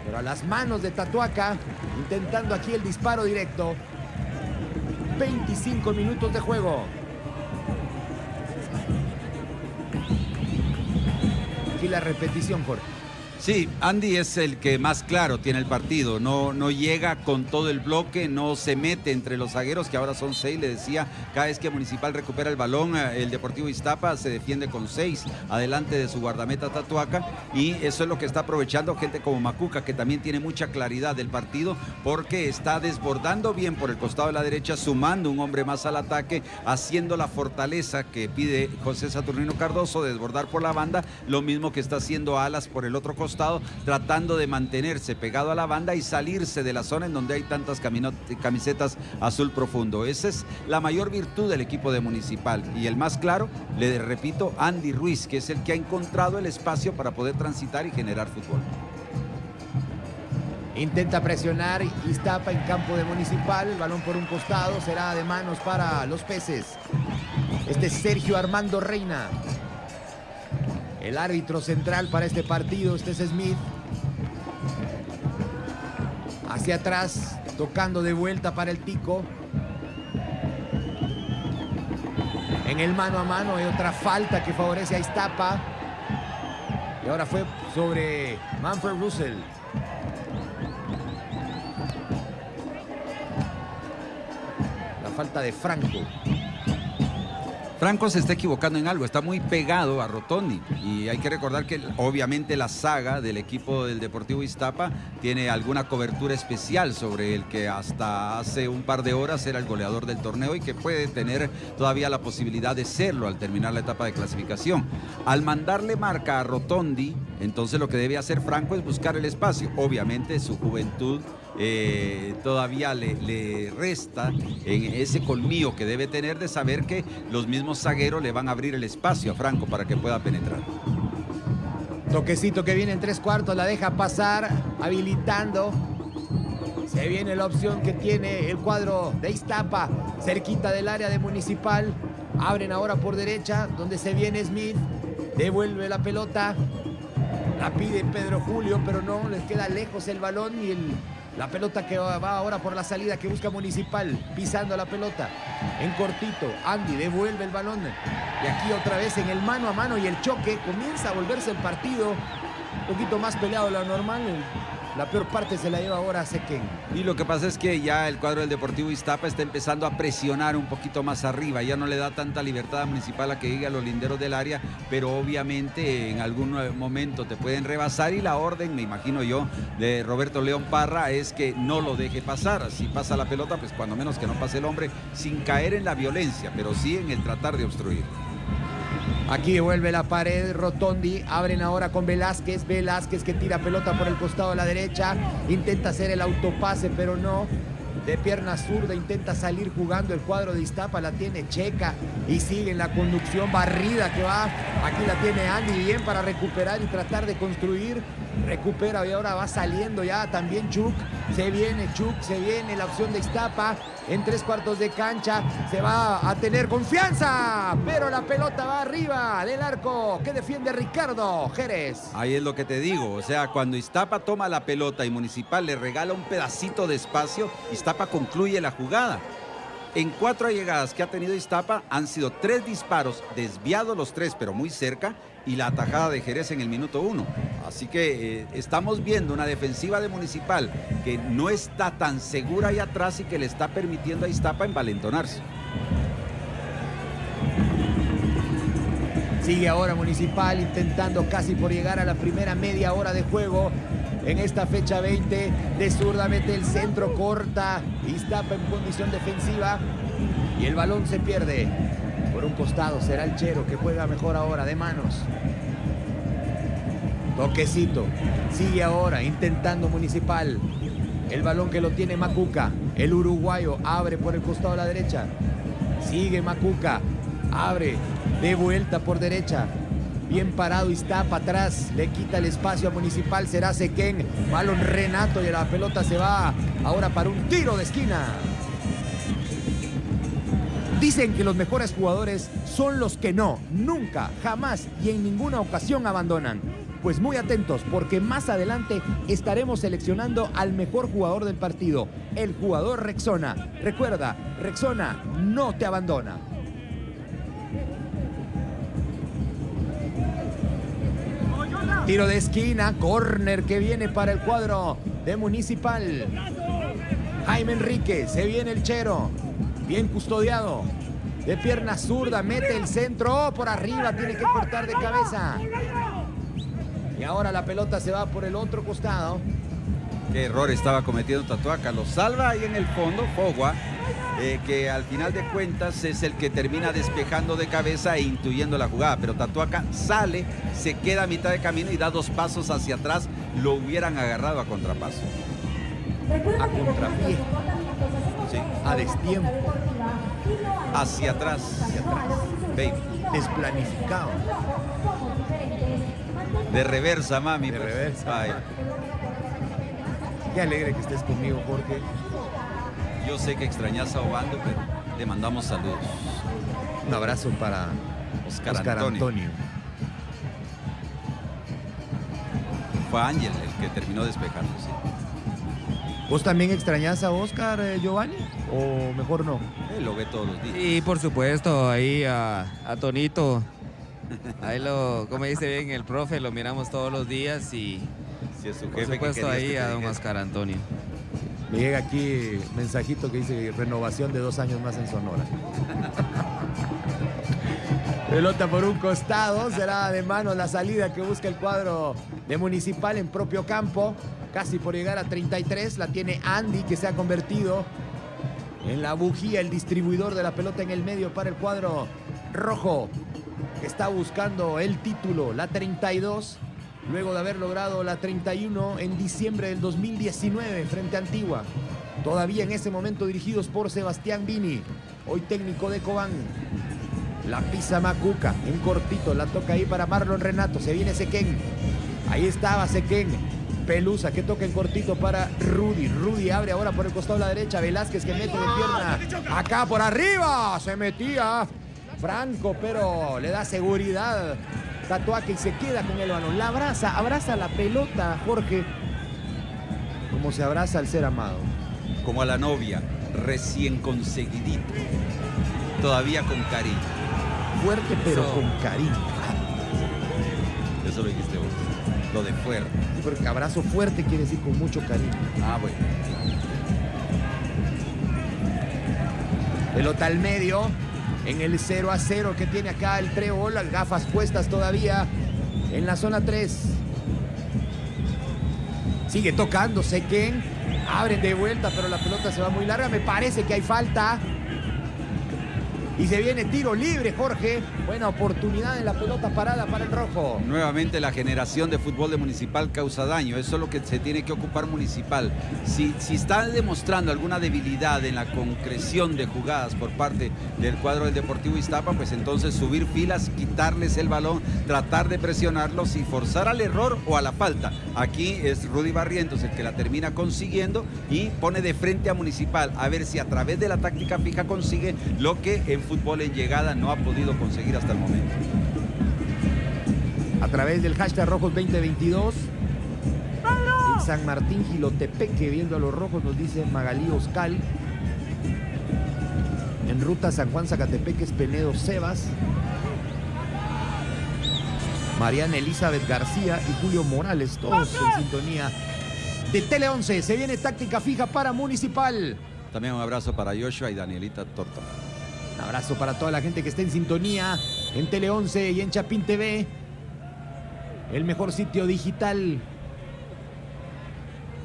Pero a las manos de Tatuaca. Intentando aquí el disparo directo. 25 minutos de juego. Aquí la repetición, Jorge. Sí, Andy es el que más claro tiene el partido, no, no llega con todo el bloque, no se mete entre los zagueros, que ahora son seis, le decía, cada vez que Municipal recupera el balón, eh, el Deportivo Iztapa se defiende con seis adelante de su guardameta Tatuaca y eso es lo que está aprovechando gente como Macuca, que también tiene mucha claridad del partido porque está desbordando bien por el costado de la derecha, sumando un hombre más al ataque, haciendo la fortaleza que pide José Saturnino Cardoso, desbordar por la banda, lo mismo que está haciendo Alas por el otro costado tratando de mantenerse pegado a la banda y salirse de la zona en donde hay tantas camisetas azul profundo. Esa es la mayor virtud del equipo de Municipal. Y el más claro, le repito, Andy Ruiz, que es el que ha encontrado el espacio para poder transitar y generar fútbol. Intenta presionar Iztapa en campo de Municipal. El balón por un costado será de manos para los peces. Este es Sergio Armando Reina. El árbitro central para este partido, este es Smith. Hacia atrás, tocando de vuelta para el Tico. En el mano a mano hay otra falta que favorece a Iztapa. Y ahora fue sobre Manfred Russell. La falta de Franco. Franco se está equivocando en algo, está muy pegado a Rotondi y hay que recordar que obviamente la saga del equipo del Deportivo Iztapa tiene alguna cobertura especial sobre el que hasta hace un par de horas era el goleador del torneo y que puede tener todavía la posibilidad de serlo al terminar la etapa de clasificación. Al mandarle marca a Rotondi, entonces lo que debe hacer Franco es buscar el espacio. Obviamente su juventud eh, todavía le, resta en ese colmillo que debe tener de saber que los mismos zagueros le van a abrir el espacio a Franco para que pueda penetrar. Toquecito que viene en tres cuartos, la deja pasar, habilitando. Se viene la opción que tiene el cuadro de Iztapa, cerquita del área de Municipal. Abren ahora por derecha, donde se viene Smith. Devuelve la pelota. La pide Pedro Julio, pero no, les queda lejos el balón y el la pelota que va ahora por la salida que busca Municipal, pisando la pelota. En cortito, Andy devuelve el balón. Y aquí otra vez en el mano a mano y el choque. Comienza a volverse el partido un poquito más peleado de lo normal. La peor parte se la lleva ahora Sequén. Y lo que pasa es que ya el cuadro del Deportivo Iztapa está empezando a presionar un poquito más arriba. Ya no le da tanta libertad a Municipal a que llegue a los linderos del área, pero obviamente en algún momento te pueden rebasar y la orden, me imagino yo, de Roberto León Parra es que no lo deje pasar. Si pasa la pelota, pues cuando menos que no pase el hombre sin caer en la violencia, pero sí en el tratar de obstruir. Aquí devuelve la pared Rotondi. Abren ahora con Velázquez. Velázquez que tira pelota por el costado de la derecha. Intenta hacer el autopase, pero no. De pierna zurda intenta salir jugando el cuadro de Iztapa. La tiene Checa y sigue en la conducción barrida que va. Aquí la tiene Andy bien para recuperar y tratar de construir. Recupera y ahora va saliendo ya también Chuk. Se viene Chuk, se viene la opción de Iztapa en tres cuartos de cancha. Se va a tener confianza, pero la pelota va arriba del arco que defiende Ricardo Jerez. Ahí es lo que te digo, o sea, cuando Iztapa toma la pelota y Municipal le regala un pedacito de espacio, Iztapa concluye la jugada. En cuatro llegadas que ha tenido Iztapa han sido tres disparos, desviados los tres, pero muy cerca, y la atajada de Jerez en el minuto uno. Así que eh, estamos viendo una defensiva de Municipal que no está tan segura ahí atrás y que le está permitiendo a Iztapa envalentonarse. Sigue ahora Municipal intentando casi por llegar a la primera media hora de juego en esta fecha 20. De zurda mete el centro, corta. Iztapa en condición defensiva. Y el balón se pierde. Un costado será el Chero que juega mejor ahora de manos. Toquecito. Sigue ahora intentando Municipal. El balón que lo tiene Macuca. El uruguayo abre por el costado a la derecha. Sigue Macuca. Abre de vuelta por derecha. Bien parado Iztapa atrás. Le quita el espacio a Municipal. Será Sequén. Balón Renato y la pelota se va ahora para un tiro de esquina. Dicen que los mejores jugadores son los que no, nunca, jamás y en ninguna ocasión abandonan. Pues muy atentos porque más adelante estaremos seleccionando al mejor jugador del partido, el jugador Rexona. Recuerda, Rexona no te abandona. Tiro de esquina, córner que viene para el cuadro de Municipal. Jaime Enrique, se viene el Chero. Bien custodiado. De pierna zurda, mete el centro. Oh, por arriba, tiene que cortar de cabeza. Y ahora la pelota se va por el otro costado. Qué error estaba cometiendo Tatuaca. Lo salva ahí en el fondo, Fogua, eh, que al final de cuentas es el que termina despejando de cabeza e intuyendo la jugada. Pero Tatuaca sale, se queda a mitad de camino y da dos pasos hacia atrás. Lo hubieran agarrado a contrapaso. A contrapié. Sí. A destiempo. Hacia atrás. Hacia atrás. Baby. Desplanificado. De reversa, mami. De pues. reversa. Ay, Qué alegre que estés conmigo, Jorge. yo sé que extrañas a Obando, pero le mandamos saludos. Un abrazo para Oscar, Oscar Antonio. Antonio. Fue Ángel el que terminó despejando, sí. ¿Vos también extrañás a Oscar, eh, Giovanni? ¿O mejor no? Él lo ve todos los días. Y por supuesto, ahí a, a Tonito. Ahí lo, como dice bien el profe, lo miramos todos los días y Si es su por jefe supuesto ahí que a don. Oscar Antonio. Me llega aquí mensajito que dice renovación de dos años más en Sonora. Pelota por un costado, será de mano la salida que busca el cuadro de Municipal en propio campo. Casi por llegar a 33, la tiene Andy que se ha convertido en la bujía, el distribuidor de la pelota en el medio para el cuadro rojo, que está buscando el título, la 32, luego de haber logrado la 31 en diciembre del 2019 frente a Antigua. Todavía en ese momento dirigidos por Sebastián Vini, hoy técnico de Cobán. La pisa Macuca, en cortito, la toca ahí para Marlon Renato, se viene Sequén. Ahí estaba Sequén. Pelusa que toca en cortito para Rudy. Rudy abre ahora por el costado de la derecha. Velázquez que mete de pierna. Acá por arriba. Se metía Franco, pero le da seguridad. Tatuaque y se queda con el balón. La abraza, abraza la pelota, Jorge. Como se abraza al ser amado. Como a la novia, recién conseguidito. Todavía con cariño. Fuerte, pero Eso. con cariño. Eso lo dijiste vos. Lo de fuera. Porque abrazo fuerte quiere decir con mucho cariño. Ah, bueno. Pelota al medio. En el 0 a 0 que tiene acá el Trébol. Las gafas puestas todavía en la zona 3. Sigue tocando Sequén. Abren de vuelta, pero la pelota se va muy larga. Me parece que hay falta. Y se viene tiro libre, Jorge. Buena oportunidad en la pelota parada para el rojo. Nuevamente la generación de fútbol de Municipal causa daño. Eso es lo que se tiene que ocupar Municipal. Si, si está demostrando alguna debilidad en la concreción de jugadas por parte del cuadro del Deportivo Iztapa, pues entonces subir filas, quitarles el balón, tratar de presionarlos y forzar al error o a la falta. Aquí es Rudy Barrientos el que la termina consiguiendo y pone de frente a Municipal a ver si a través de la táctica fija consigue lo que en fútbol en llegada no ha podido conseguir hasta el momento. A través del hashtag Rojos 2022. En San Martín Gilotepeque, viendo a los rojos, nos dice Magalí Oscal. En ruta San Juan Zacatepeque es Penedo Sebas. Mariana Elizabeth García y Julio Morales, todos en sintonía de Tele 11. Se viene táctica fija para Municipal. También un abrazo para Joshua y Danielita Torta. Abrazo para toda la gente que está en sintonía en Tele 11 y en Chapín TV. El mejor sitio digital.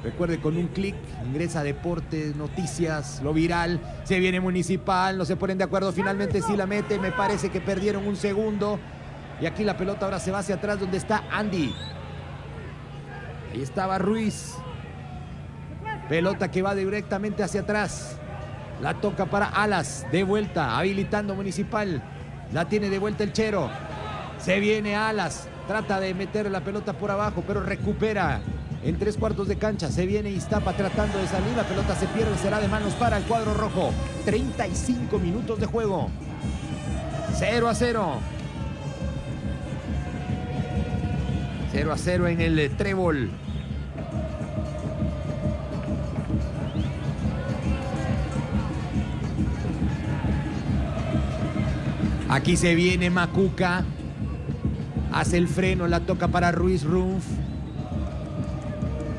Recuerde, con un clic ingresa deportes, noticias, lo viral. Se viene Municipal, no se ponen de acuerdo. Finalmente sí la mete. Me parece que perdieron un segundo. Y aquí la pelota ahora se va hacia atrás donde está Andy. Ahí estaba Ruiz. Pelota que va directamente hacia atrás. La toca para Alas. De vuelta. Habilitando Municipal. La tiene de vuelta el Chero. Se viene Alas. Trata de meter la pelota por abajo, pero recupera en tres cuartos de cancha. Se viene Iztapa tratando de salir. La pelota se pierde. Será de manos para el cuadro rojo. 35 minutos de juego. 0 a 0. 0 a 0 en el trébol. Aquí se viene Macuca. Hace el freno, la toca para Ruiz Runf.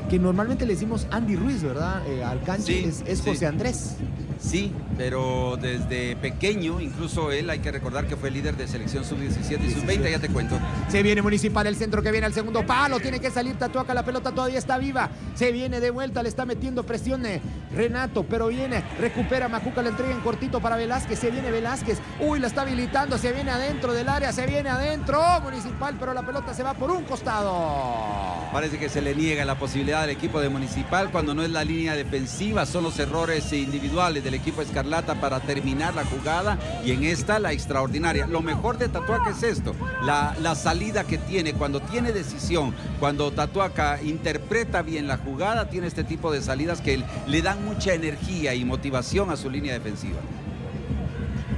Que normalmente le decimos Andy Ruiz, ¿verdad? Eh, al canche es, es sí. José Andrés. Sí, pero desde pequeño, incluso él, hay que recordar que fue líder de selección sub-17 y sub-20, ya te cuento. Se viene Municipal, el centro que viene al segundo palo. Tiene que salir Tatuaca, la pelota todavía está viva. Se viene de vuelta, le está metiendo presión eh, Renato, pero viene, recupera Macuca, le entrega en cortito para Velázquez. Se viene Velázquez. Uy, la está habilitando, se viene adentro del área, se viene adentro. Municipal, pero la pelota se va por un costado. Parece que se le niega la posibilidad al equipo de Municipal cuando no es la línea defensiva, son los errores individuales del equipo Escarlata para terminar la jugada y en esta la extraordinaria. Lo mejor de Tatuaca es esto, la, la salida que tiene cuando tiene decisión, cuando Tatuaca interpreta bien la jugada, tiene este tipo de salidas que le dan mucha energía y motivación a su línea defensiva.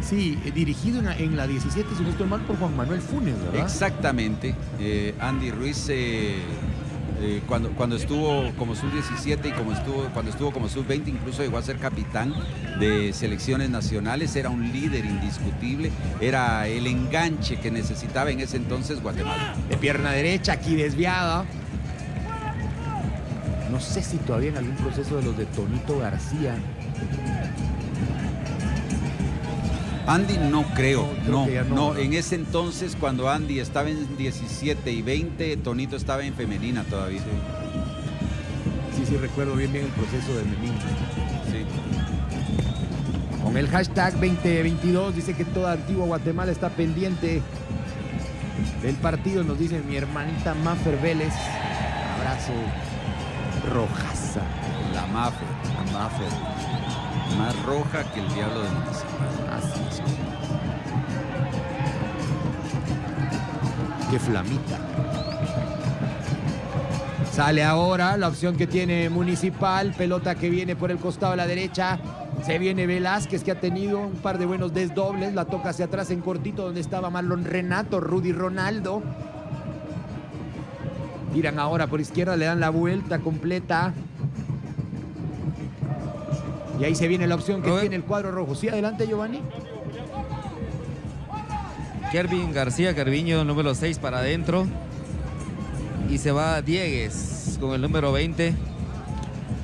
Sí, eh, dirigido en la, en la 17, si no estoy mal, por Juan Manuel Funes, ¿verdad? Exactamente. Eh, Andy Ruiz eh, eh, cuando, cuando estuvo como sub-17 y como estuvo, cuando estuvo como sub-20 incluso llegó a ser capitán de selecciones nacionales, era un líder indiscutible, era el enganche que necesitaba en ese entonces Guatemala. De pierna derecha, aquí desviada. No sé si todavía en algún proceso de los de Tonito García. Andy no creo, No, creo no, en ese entonces cuando Andy estaba en 17 y 20, Tonito estaba en femenina todavía. Sí, sí, recuerdo bien bien el proceso de Memín. Sí. Con el hashtag 2022 dice que toda antigua Guatemala está pendiente del partido. Nos dice mi hermanita Maffer Vélez. Abrazo rojaza. La Mafe, A Maffer. Más roja que el diablo de Municipal. Así es. Qué flamita. Sale ahora la opción que tiene Municipal. Pelota que viene por el costado a la derecha. Se viene Velázquez que ha tenido un par de buenos desdobles. La toca hacia atrás en cortito donde estaba Marlon Renato, Rudy Ronaldo. Tiran ahora por izquierda, le dan la vuelta completa. Y ahí se viene la opción que Robert. tiene el cuadro rojo. Sí, adelante Giovanni. Kervin García Carviño, número 6 para adentro. Y se va Diegues con el número 20.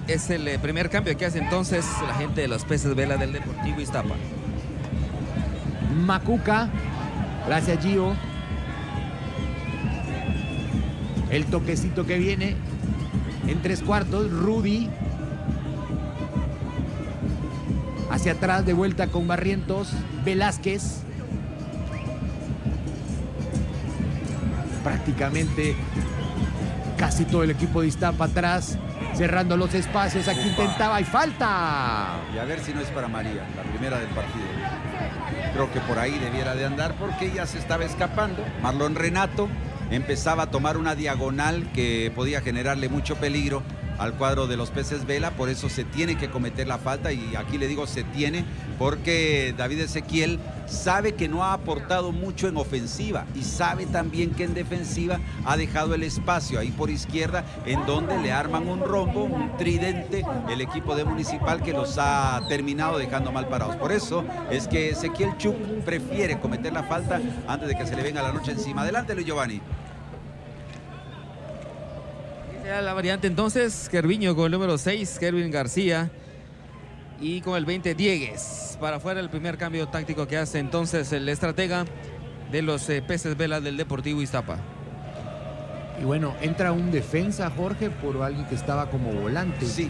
Es el eh, primer cambio que hace entonces la gente de los peces vela del Deportivo Iztapa. Macuca. Gracias, Gio. El toquecito que viene en tres cuartos. Rudy. Hacia atrás, de vuelta con Barrientos. Velázquez. Prácticamente casi todo el equipo de Iztapa atrás. Cerrando los espacios. Aquí intentaba y falta. Y a ver si no es para María, la primera del partido. Creo que por ahí debiera de andar porque ella se estaba escapando. Marlon Renato empezaba a tomar una diagonal que podía generarle mucho peligro al cuadro de los peces vela, por eso se tiene que cometer la falta y aquí le digo se tiene porque David Ezequiel sabe que no ha aportado mucho en ofensiva y sabe también que en defensiva ha dejado el espacio ahí por izquierda en donde le arman un rombo, un tridente el equipo de Municipal que los ha terminado dejando mal parados. Por eso es que Ezequiel Chuk prefiere cometer la falta antes de que se le venga la noche encima. Adelante Luis Giovanni. La variante entonces, Kerviño con el número 6, Kervin García. Y con el 20, Diegues. Para afuera el primer cambio táctico que hace entonces el estratega de los eh, peces velas del Deportivo Iztapa. Y bueno, entra un defensa, Jorge, por alguien que estaba como volante. Sí,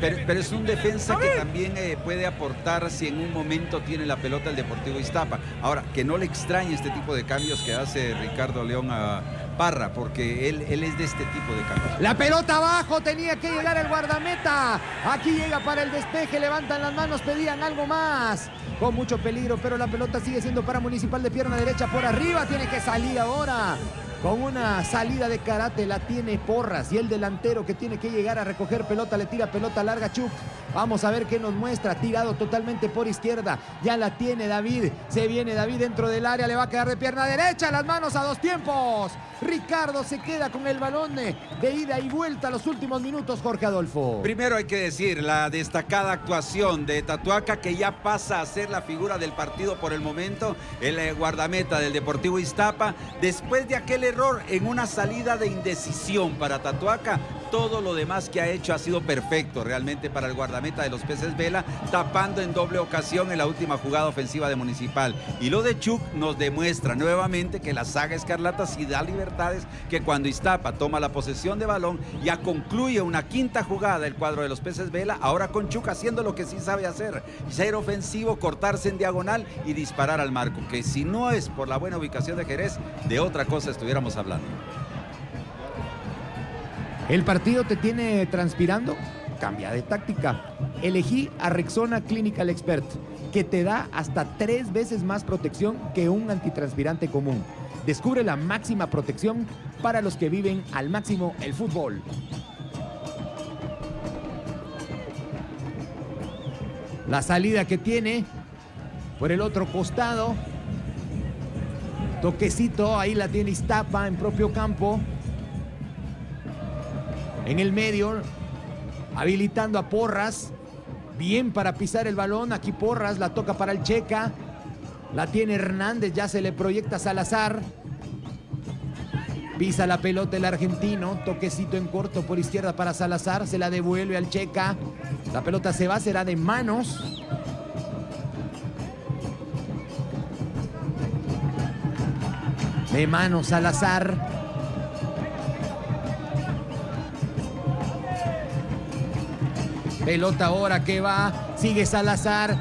pero, es un defensa que también eh, puede aportar si en un momento tiene la pelota el Deportivo Iztapa. Ahora, que no le extrañe este tipo de cambios que hace Ricardo León a Parra, porque él, él es de este tipo de cambios. La pelota abajo, tenía que llegar el guardameta. Aquí llega para el despeje, levantan las manos, pedían algo más. Con mucho peligro, pero la pelota sigue siendo para Municipal de pierna derecha por arriba. Tiene que salir ahora con una salida de karate la tiene Porras y el delantero que tiene que llegar a recoger pelota le tira pelota larga Chuk. Vamos a ver qué nos muestra, tirado totalmente por izquierda. Ya la tiene David, se viene David dentro del área, le va a quedar de pierna derecha, las manos a dos tiempos. Ricardo se queda con el balón de ida y vuelta los últimos minutos, Jorge Adolfo. Primero hay que decir la destacada actuación de Tatuaca que ya pasa a ser la figura del partido por el momento, el eh, guardameta del Deportivo Iztapa, después de aquel error en una salida de indecisión para Tatuaca. Todo lo demás que ha hecho ha sido perfecto realmente para el guardameta de los peces Vela, tapando en doble ocasión en la última jugada ofensiva de Municipal. Y lo de Chuk nos demuestra nuevamente que la saga Escarlata sí da libertades, que cuando Iztapa toma la posesión de balón, ya concluye una quinta jugada el cuadro de los peces Vela, ahora con Chuk haciendo lo que sí sabe hacer, ser ofensivo, cortarse en diagonal y disparar al marco, que si no es por la buena ubicación de Jerez, de otra cosa estuviéramos hablando. ¿El partido te tiene transpirando? Cambia de táctica. Elegí a Rexona Clinical Expert, que te da hasta tres veces más protección que un antitranspirante común. Descubre la máxima protección para los que viven al máximo el fútbol. La salida que tiene por el otro costado. Toquecito, ahí la tiene Iztapa en propio campo en el medio, habilitando a Porras. Bien para pisar el balón. Aquí Porras la toca para el Checa. La tiene Hernández, ya se le proyecta Salazar. Pisa la pelota el argentino, toquecito en corto por izquierda para Salazar, se la devuelve al Checa. La pelota se va, será de manos. De manos Salazar. Pelota ahora que va, sigue Salazar,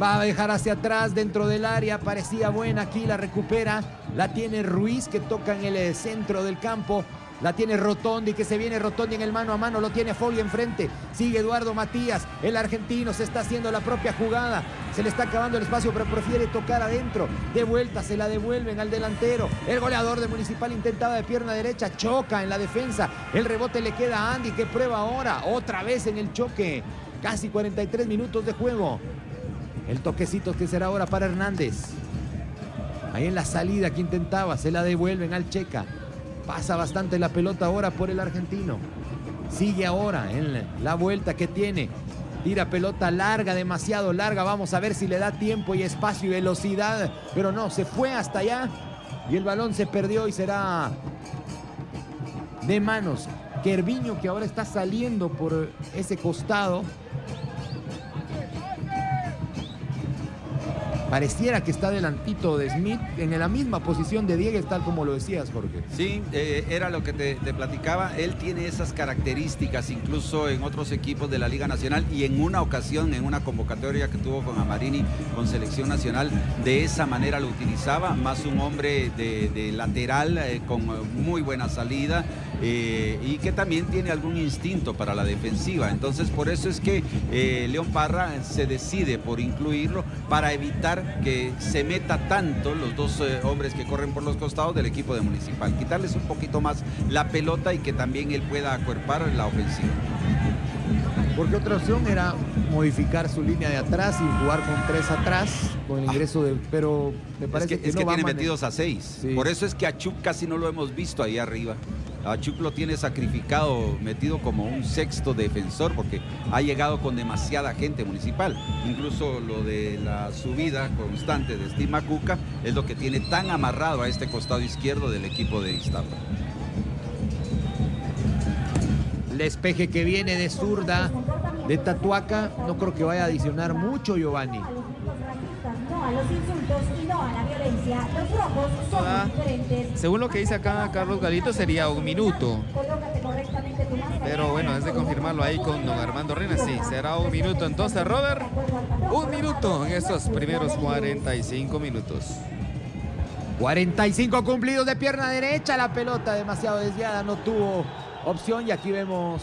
va a dejar hacia atrás dentro del área, parecía buena aquí, la recupera, la tiene Ruiz que toca en el eh, centro del campo, la tiene Rotondi, que se viene Rotondi en el mano a mano. Lo tiene Fogli enfrente. Sigue Eduardo Matías. El argentino se está haciendo la propia jugada. Se le está acabando el espacio, pero prefiere tocar adentro. De vuelta, se la devuelven al delantero. El goleador de Municipal intentaba de pierna derecha. Choca en la defensa. El rebote le queda a Andy, que prueba ahora. Otra vez en el choque. Casi 43 minutos de juego. El toquecito que será ahora para Hernández. Ahí en la salida que intentaba, se la devuelven al Checa. Pasa bastante la pelota ahora por el argentino. Sigue ahora en la vuelta que tiene. Tira pelota larga, demasiado larga. Vamos a ver si le da tiempo y espacio y velocidad. Pero no, se fue hasta allá. Y el balón se perdió y será de manos. Kerviño que ahora está saliendo por ese costado. Pareciera que está delantito de Smith en la misma posición de Diegues, tal como lo decías, Jorge. Sí, eh, era lo que te, platicaba. Él tiene esas características incluso en otros equipos de la Liga Nacional y en una ocasión, en una convocatoria que tuvo con Amarini con selección nacional, de esa manera lo utilizaba, más un hombre de, lateral eh, con muy buena salida eh, y que también tiene algún instinto para la defensiva. Entonces por eso es que León Parra se decide por incluirlo para evitar que se meta tanto los dos eh, hombres que corren por los costados del equipo de Municipal. Quitarles un poquito más la pelota y que también él pueda acuerpar la ofensiva. Porque otra opción era modificar su línea de atrás y jugar con tres atrás, con el ingreso de. Pero me parece que, es que, tiene metidos a seis. Por eso es que a Chuck casi no lo hemos visto ahí arriba. A Chuck lo tiene sacrificado, metido como un sexto defensor, porque ha llegado con demasiada gente municipal. Incluso lo de la subida constante de Steve Macuca es lo que tiene tan amarrado a este costado izquierdo del equipo de Iztapa. despeje que viene de zurda de Tatuaca. No creo que vaya a adicionar mucho, Giovanni. Según lo que dice acá Carlos Galito, sería un minuto. Pero bueno, es de confirmarlo ahí con don Armando Reina. Sí, será un minuto. Entonces, Robert, un minuto en estos primeros 45 minutos. 45 cumplidos de pierna derecha. La pelota demasiado desviada, no tuvo opción. Y aquí vemos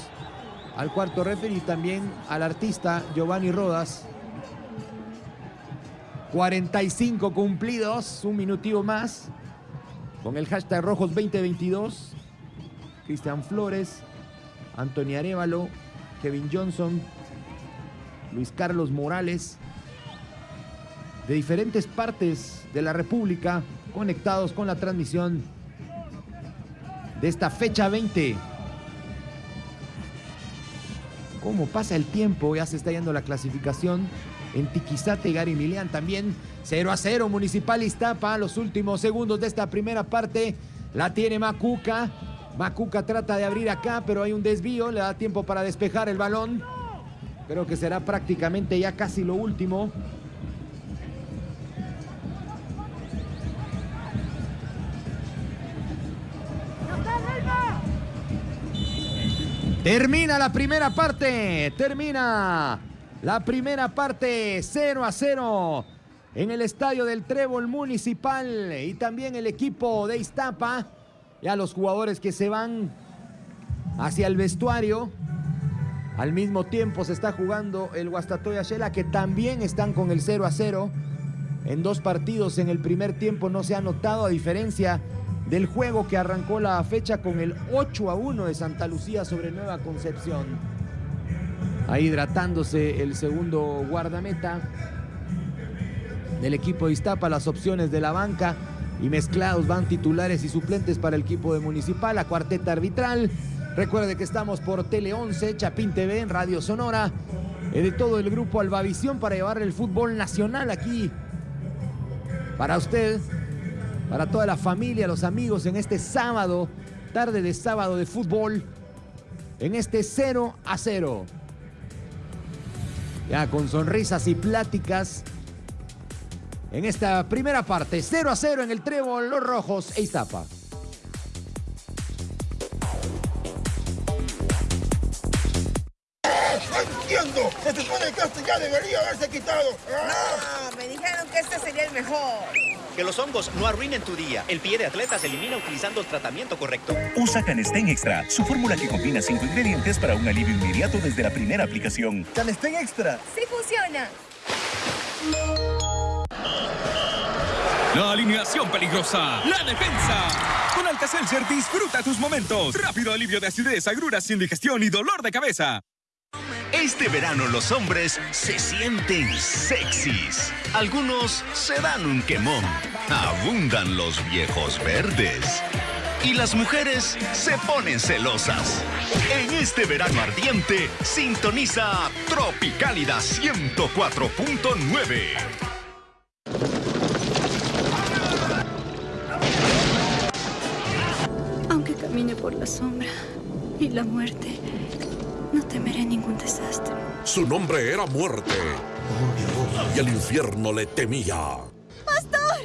al cuarto referee y también al artista Giovanni Rodas. 45 cumplidos, un minutivo más. Con el hashtag Rojos 2022. Cristian Flores, Antonio Arevalo, Kevin Johnson, Luis Carlos Morales. De diferentes partes de la República conectados con la transmisión de esta fecha 20. ¿Cómo pasa el tiempo? Ya se está yendo la clasificación en Tiquizate y Gary Milian también. 0 a 0 Municipal Iztapa los últimos segundos de esta primera parte. La tiene Macuca. Macuca trata de abrir acá pero hay un desvío. Le da tiempo para despejar el balón. Creo que será prácticamente ya casi lo último. Termina la primera parte. Termina la primera parte 0 a 0 en el estadio del Trébol Municipal y también el equipo de Iztapa. Ya los jugadores que se van hacia el vestuario. Al mismo tiempo se está jugando el Guastatoya Shela que también están con el 0 a 0. En dos partidos en el primer tiempo no se ha notado a diferencia del juego que arrancó la fecha con el 8 a 1 de Santa Lucía sobre Nueva Concepción. Ahí hidratándose el segundo guardameta del equipo de Iztapa, las opciones de la banca y mezclados van titulares y suplentes para el equipo de Municipal, la cuarteta arbitral. Recuerde que estamos por Tele 11, Chapín TV, en Radio Sonora, eh, de todo el grupo Albavisión para llevar el fútbol nacional aquí para usted para toda la familia, los amigos en este sábado, tarde de sábado de fútbol, en este 0 a 0. Ya con sonrisas y pláticas en esta primera parte, 0 a 0 en el Trébol, los Rojos e Iztapa. Entiendo. Se supone que ya debería haberse quitado. No, me dijeron que este sería el mejor. Que los hongos no arruinen tu día. El pie de atleta se elimina utilizando el tratamiento correcto. Usa Canestén Extra, su fórmula que combina cinco ingredientes para un alivio inmediato desde la primera aplicación. Canestén Extra. Sí funciona. La alineación peligrosa. La defensa. Con Alka-Seltzer disfruta tus momentos. Rápido alivio de acidez, agruras, indigestión y dolor de cabeza. Este verano los hombres se sienten sexys. Algunos se dan un quemón. Abundan los viejos verdes. Y las mujeres se ponen celosas. En este verano ardiente, sintoniza Tropicálida 104.9. Aunque camine por la sombra y la muerte no temeré ningún desastre. Su nombre era muerte. Y el infierno le temía. ¡Pastor!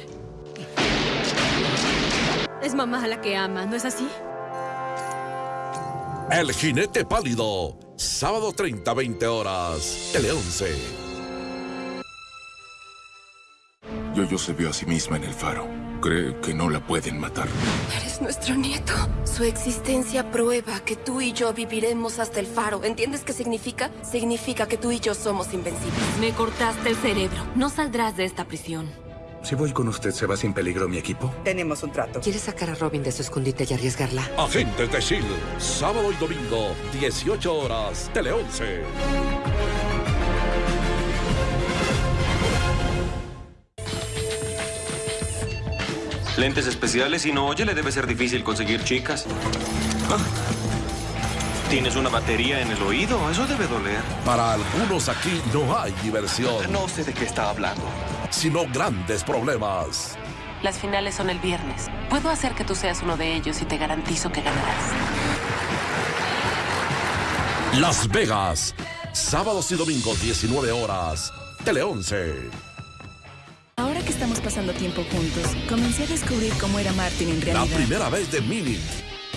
Es mamá la que ama, ¿no es así? El jinete pálido. Sábado 30, 20 horas. Tele 11. Yoyo se vio a sí misma en el faro. Cree que no la pueden matar. Eres nuestro nieto. Su existencia prueba que tú y yo viviremos hasta el faro. ¿Entiendes qué significa? Significa que tú y yo somos invencibles. Me cortaste el cerebro. No saldrás de esta prisión. Si voy con usted, ¿se va sin peligro mi equipo? Tenemos un trato. ¿Quieres sacar a Robin de su escondite y arriesgarla? Agentes de S.H.I.E.L.D. Sábado y domingo, 18 horas, Tele 11. Lentes especiales y no oye, le debe ser difícil conseguir chicas. Ah. ¿Tienes una batería en el oído? Eso debe doler. Para algunos aquí no hay diversión. No sé de qué está hablando. Sino grandes problemas. Las finales son el viernes. Puedo hacer que tú seas uno de ellos y te garantizo que ganarás. Las Vegas, sábados y domingos 19 horas, Tele 11. Ahora que estamos pasando tiempo juntos, comencé a descubrir cómo era Martin en La realidad. primera vez de Mini,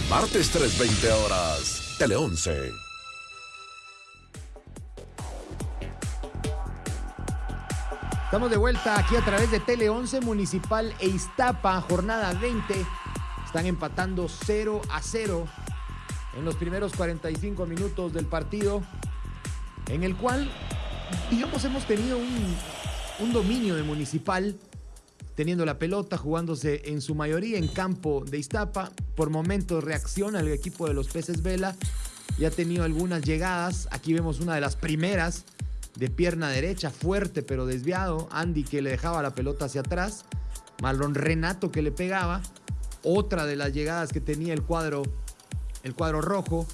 martes 3.20 horas, Tele 11. Estamos de vuelta aquí a través de Tele 11 Municipal e Iztapa, jornada 20. Están empatando 0 a 0 en los primeros 45 minutos del partido, en el cual, digamos, hemos tenido un, un dominio de Municipal, teniendo la pelota, jugándose en su mayoría en campo de Iztapa. Por momentos reacciona el equipo de los Peces Vela y ha tenido algunas llegadas. Aquí vemos una de las primeras de pierna derecha, fuerte pero desviado. Andy que le dejaba la pelota hacia atrás. Marlon Renato que le pegaba. Otra de las llegadas que tenía el cuadro, el cuadro rojo.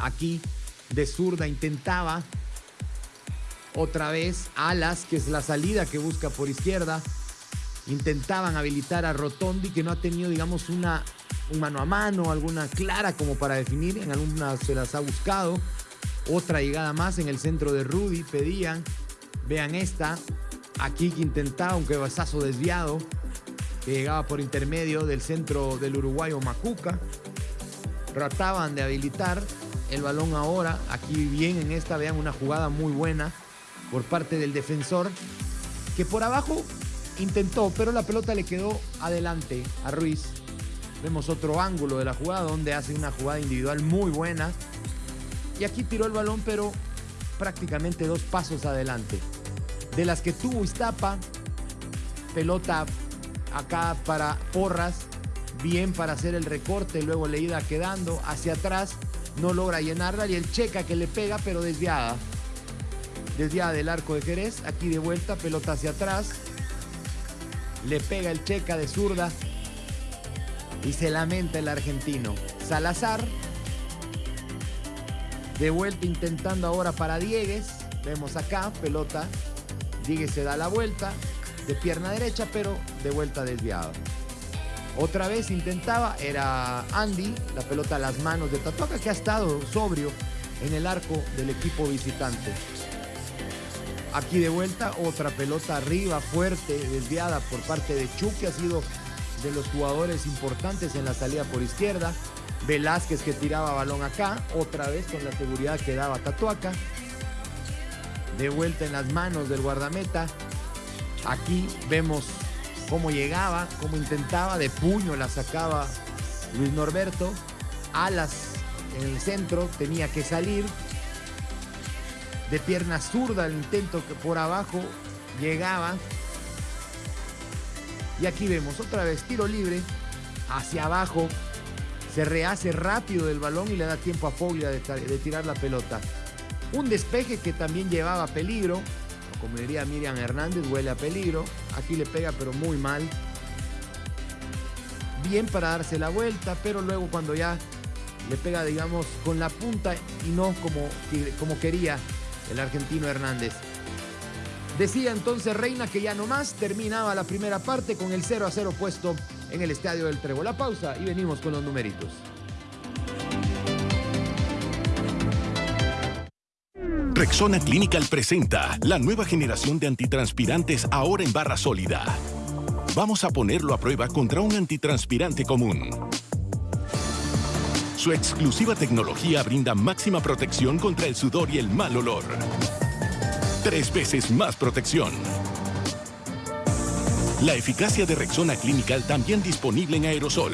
Aquí de zurda intentaba. Otra vez Alas, que es la salida que busca por izquierda. Intentaban habilitar a Rotondi, que no ha tenido, digamos, una, un mano a mano, alguna clara como para definir. En algunas se las ha buscado. Otra llegada más en el centro de Rudy. Pedían. Vean esta. Aquí que intentaba un quebazazo desviado. Que llegaba por intermedio del centro del uruguayo Macuca. Trataban de habilitar el balón ahora. Aquí bien en esta. Vean una jugada muy buena por parte del defensor. Que por abajo intentó, pero la pelota le quedó adelante a Ruiz. Vemos otro ángulo de la jugada donde hace una jugada individual muy buena. Y aquí tiró el balón, pero prácticamente dos pasos adelante. De las que tuvo Iztapa, pelota acá para Porras, bien para hacer el recorte, luego le iba quedando hacia atrás, no logra llenarla y el checa que le pega, pero desviada. Desviada del arco de Jerez, aquí de vuelta, pelota hacia atrás, le pega el checa de zurda y se lamenta el argentino. Salazar de vuelta intentando ahora para Diegues. Vemos acá, pelota. Diegues se da la vuelta de pierna derecha, pero de vuelta desviado. Otra vez intentaba, era Andy, la pelota a las manos de Tatuaca, que ha estado sobrio en el arco del equipo visitante. Aquí de vuelta, otra pelota arriba, fuerte, desviada por parte de Chu, que ha sido de los jugadores importantes en la salida por izquierda. Velázquez que tiraba balón acá, otra vez con la seguridad que daba Tatuaca. De vuelta en las manos del guardameta. Aquí vemos cómo llegaba, cómo intentaba, de puño la sacaba Luis Norberto. Alas en el centro, tenía que salir. De pierna zurda el intento que por abajo llegaba. Y aquí vemos otra vez tiro libre hacia abajo. Se rehace rápido del balón y le da tiempo a Foglia de, de tirar la pelota. Un despeje que también llevaba peligro. Como diría Miriam Hernández, huele a peligro. Aquí le pega pero muy mal. Bien para darse la vuelta, pero luego cuando ya le pega, digamos, con la punta y no como, como quería el argentino Hernández. Decía entonces Reina que ya no más terminaba la primera parte con el 0 a 0 puesto en el estadio del Trevo. La pausa y venimos con los numeritos. Rexona Clinical presenta la nueva generación de antitranspirantes ahora en barra sólida. Vamos a ponerlo a prueba contra un antitranspirante común. Su exclusiva tecnología brinda máxima protección contra el sudor y el mal olor. Tres veces más protección. La eficacia de Rexona Clinical también disponible en aerosol.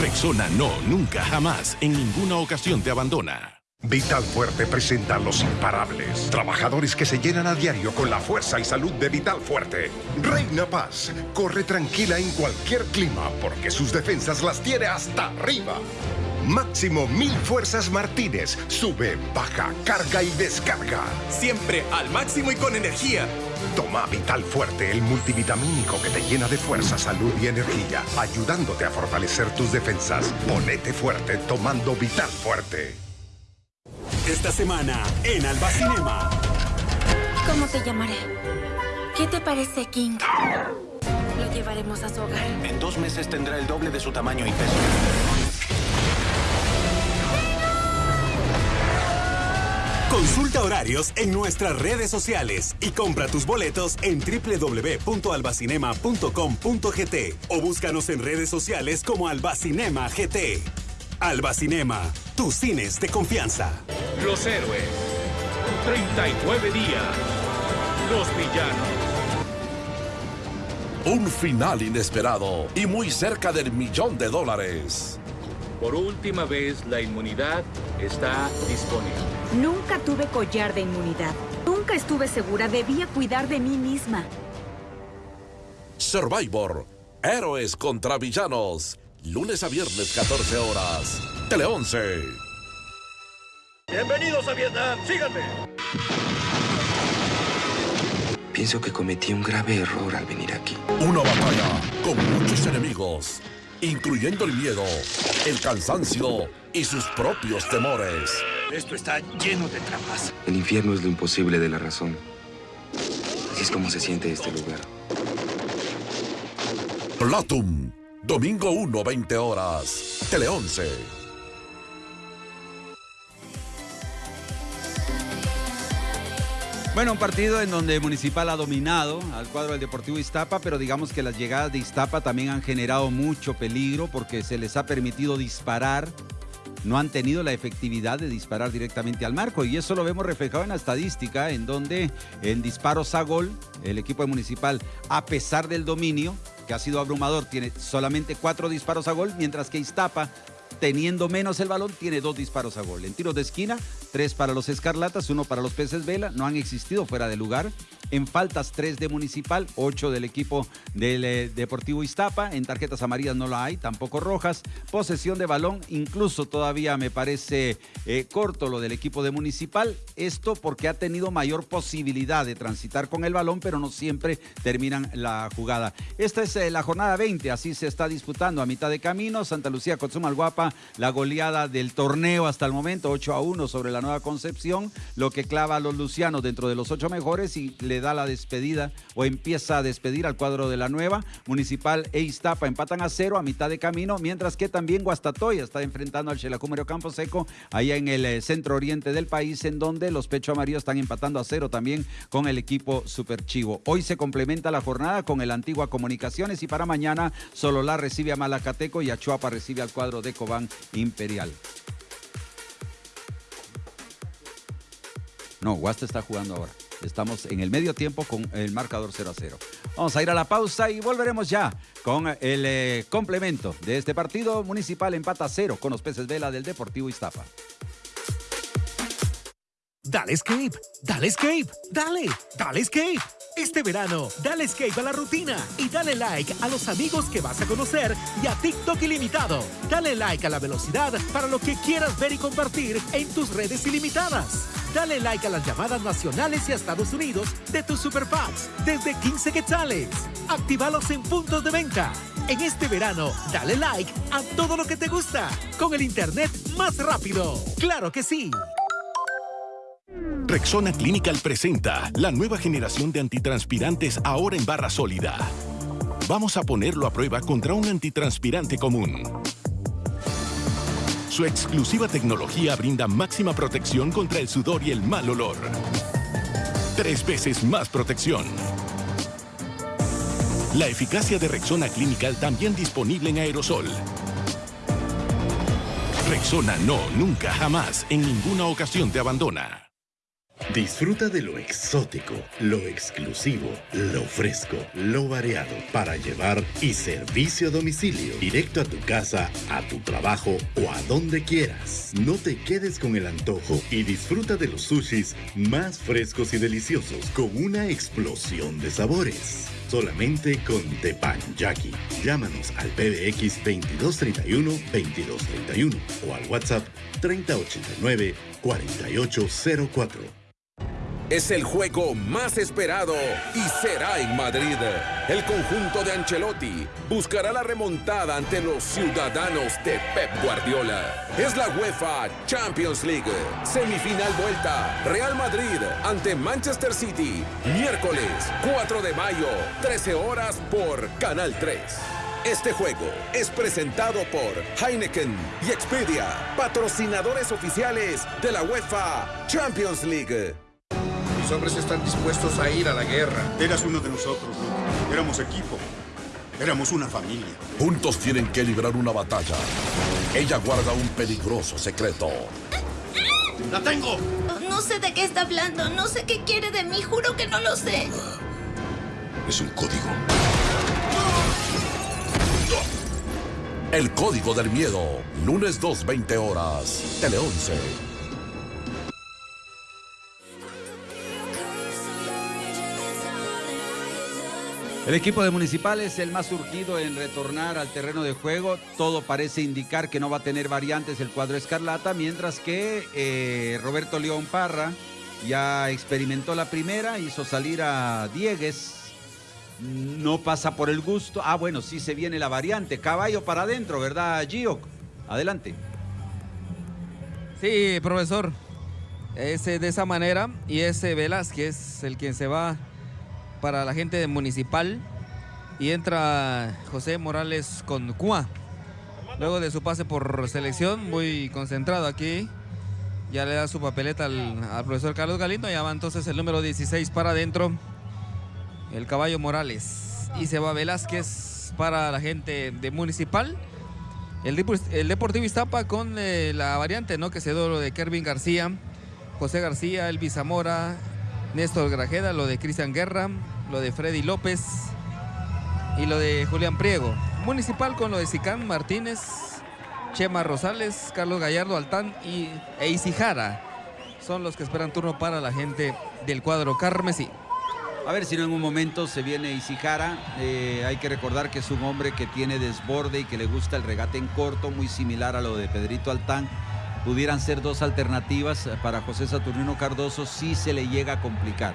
Rexona no, nunca, jamás, en ninguna ocasión te abandona. Vital Fuerte presenta a los imparables. Trabajadores que se llenan a diario con la fuerza y salud de Vital Fuerte. Reina Paz corre tranquila en cualquier clima porque sus defensas las tiene hasta arriba. Máximo mil fuerzas Martínez. Sube, baja, carga y descarga. Siempre al máximo y con energía. Toma Vital Fuerte, el multivitamínico que te llena de fuerza, salud y energía, ayudándote a fortalecer tus defensas. Ponete fuerte tomando Vital Fuerte. Esta semana en Alba Cinema. ¿Cómo te llamaré? ¿Qué te parece, King? Lo llevaremos a su hogar. En dos meses tendrá el doble de su tamaño y peso. Consulta horarios en nuestras redes sociales y compra tus boletos en www.albacinema.com.gt o búscanos en redes sociales como Albacinema GT. Albacinema, tus cines de confianza. Los héroes. 39 días. Los villanos. Un final inesperado y muy cerca del millón de dólares. Por última vez, la inmunidad está disponible. Nunca tuve collar de inmunidad. Nunca estuve segura. Debía cuidar de mí misma. Survivor. Héroes contra villanos. Lunes a viernes, 14 horas. Tele 11. Bienvenidos a Vietnam. Síganme. Pienso que cometí un grave error al venir aquí. Una batalla con muchos enemigos, incluyendo el miedo, el cansancio y sus propios temores. Esto está lleno de trampas. El infierno es lo imposible de la razón. Así es como se siente este lugar. Platum. Domingo 1, 20 horas. Tele 11. Bueno, un partido en donde Municipal ha dominado al cuadro del Deportivo Iztapa, pero digamos que las llegadas de Iztapa también han generado mucho peligro porque se les ha permitido disparar. No han tenido la efectividad de disparar directamente al marco y eso lo vemos reflejado en la estadística en donde en disparos a gol el equipo de Municipal, a pesar del dominio que ha sido abrumador, tiene solamente cuatro disparos a gol, mientras que Iztapa teniendo menos el balón, tiene dos disparos a gol. En tiros de esquina, tres para los Escarlatas, uno para los Peces Vela, no han existido fuera de lugar. En faltas, tres de Municipal, ocho del equipo del eh, Deportivo Iztapa. En tarjetas amarillas no la hay, tampoco rojas. Posesión de balón, incluso todavía me parece eh, corto lo del equipo de Municipal. Esto porque ha tenido mayor posibilidad de transitar con el balón, pero no siempre terminan la jugada. Esta es eh, la jornada 20, así se está disputando a mitad de camino. Santa Lucía Guapa, la goleada del torneo hasta el momento, 8 a 1 sobre la Nueva Concepción, lo que clava a los lucianos dentro de los ocho mejores y le da la despedida o empieza a despedir al cuadro de la Nueva. Municipal e Iztapa empatan a cero a mitad de camino, mientras que también Guastatoya está enfrentando al Xelacúmero Campo Seco, allá en el eh, centro oriente del país, en donde los Pecho Amarillos están empatando a cero también con el equipo Super Chivo. Hoy se complementa la jornada con el Antigua Comunicaciones y para mañana Sololá recibe a Malacateco y Achuapa recibe al cuadro de Cobán Imperial. No, Guasta está jugando ahora. Estamos en el medio tiempo con el marcador 0 a 0. Vamos a ir a la pausa y volveremos ya con el eh, complemento de este partido. Municipal empata a cero con los peces vela del Deportivo Iztapa. Dale escape, dale escape, dale, dale escape. Este verano, dale escape a la rutina y dale like a los amigos que vas a conocer y a TikTok ilimitado. Dale like a la velocidad para lo que quieras ver y compartir en tus redes ilimitadas. Dale like a las llamadas nacionales y a Estados Unidos de tus super packs desde 15 quetzales. Actívalos en puntos de venta. En este verano, dale like a todo lo que te gusta con el internet más rápido. ¡Claro que sí! Rexona Clinical presenta la nueva generación de antitranspirantes ahora en barra sólida. Vamos a ponerlo a prueba contra un antitranspirante común. Su exclusiva tecnología brinda máxima protección contra el sudor y el mal olor. Tres veces más protección. La eficacia de Rexona Clinical también disponible en aerosol. Rexona no, nunca, jamás, en ninguna ocasión te abandona. Disfruta de lo exótico, lo exclusivo, lo fresco, lo variado para llevar y servicio a domicilio, directo a tu casa, a tu trabajo o a donde quieras. No te quedes con el antojo y disfruta de los sushis más frescos y deliciosos con una explosión de sabores. Solamente con Tepanyaki. Llámanos al PBX 2231-2231 o al WhatsApp 3089-4804. Es el juego más esperado y será en Madrid. El conjunto de Ancelotti buscará la remontada ante los ciudadanos de Pep Guardiola. Es la UEFA Champions League. Semifinal vuelta. Real Madrid ante Manchester City. Miércoles 4 de mayo, 13 horas por Canal 3. Este juego es presentado por Heineken y Expedia, patrocinadores oficiales de la UEFA Champions League. Mis hombres están dispuestos a ir a la guerra. Eras uno de nosotros, Luke. Éramos equipo. Éramos una familia. Juntos tienen que librar una batalla. Ella guarda un peligroso secreto. ¡La tengo! No sé de qué está hablando. No sé qué quiere de mí. Juro que no lo sé. Es un código. El código del miedo. Lunes 2, 20 horas. Tele 11. El equipo de Municipal es el más surgido en retornar al terreno de juego. Todo parece indicar que no va a tener variantes el cuadro escarlata, mientras que eh, Roberto León Parra ya experimentó la primera, hizo salir a Diegues. No pasa por el gusto. Ah, bueno, sí se viene la variante. Caballo para adentro, ¿verdad, Gio? Adelante. Sí, profesor. Es de esa manera y ese Velázquez el quien se va para la gente Municipal y entra José Morales con Cua. Luego de su pase por selección, muy concentrado aquí. Ya le da su papeleta al, profesor Carlos Galindo. Ya va entonces el número 16 para adentro. El caballo Morales. Y se va Velázquez para la gente de Municipal. El, el Deportivo Iztapa con eh, la variante, ¿no? Que se dio de Kervin García, José García, Elvis Zamora, Néstor Grajeda, lo de Cristian Guerra, lo de Freddy López y lo de Julián Priego. Municipal con lo de Sicán Martínez, Chema Rosales, Carlos Gallardo Altán y e Isijara. Son los que esperan turno para la gente del cuadro Carmesí. A ver si no en un momento se viene Isijara. Eh, hay que recordar que es un hombre que tiene desborde y que le gusta el regate en corto, muy similar a lo de Pedrito Altán. Pudieran ser dos alternativas para José Saturnino Cardoso si se le llega a complicar.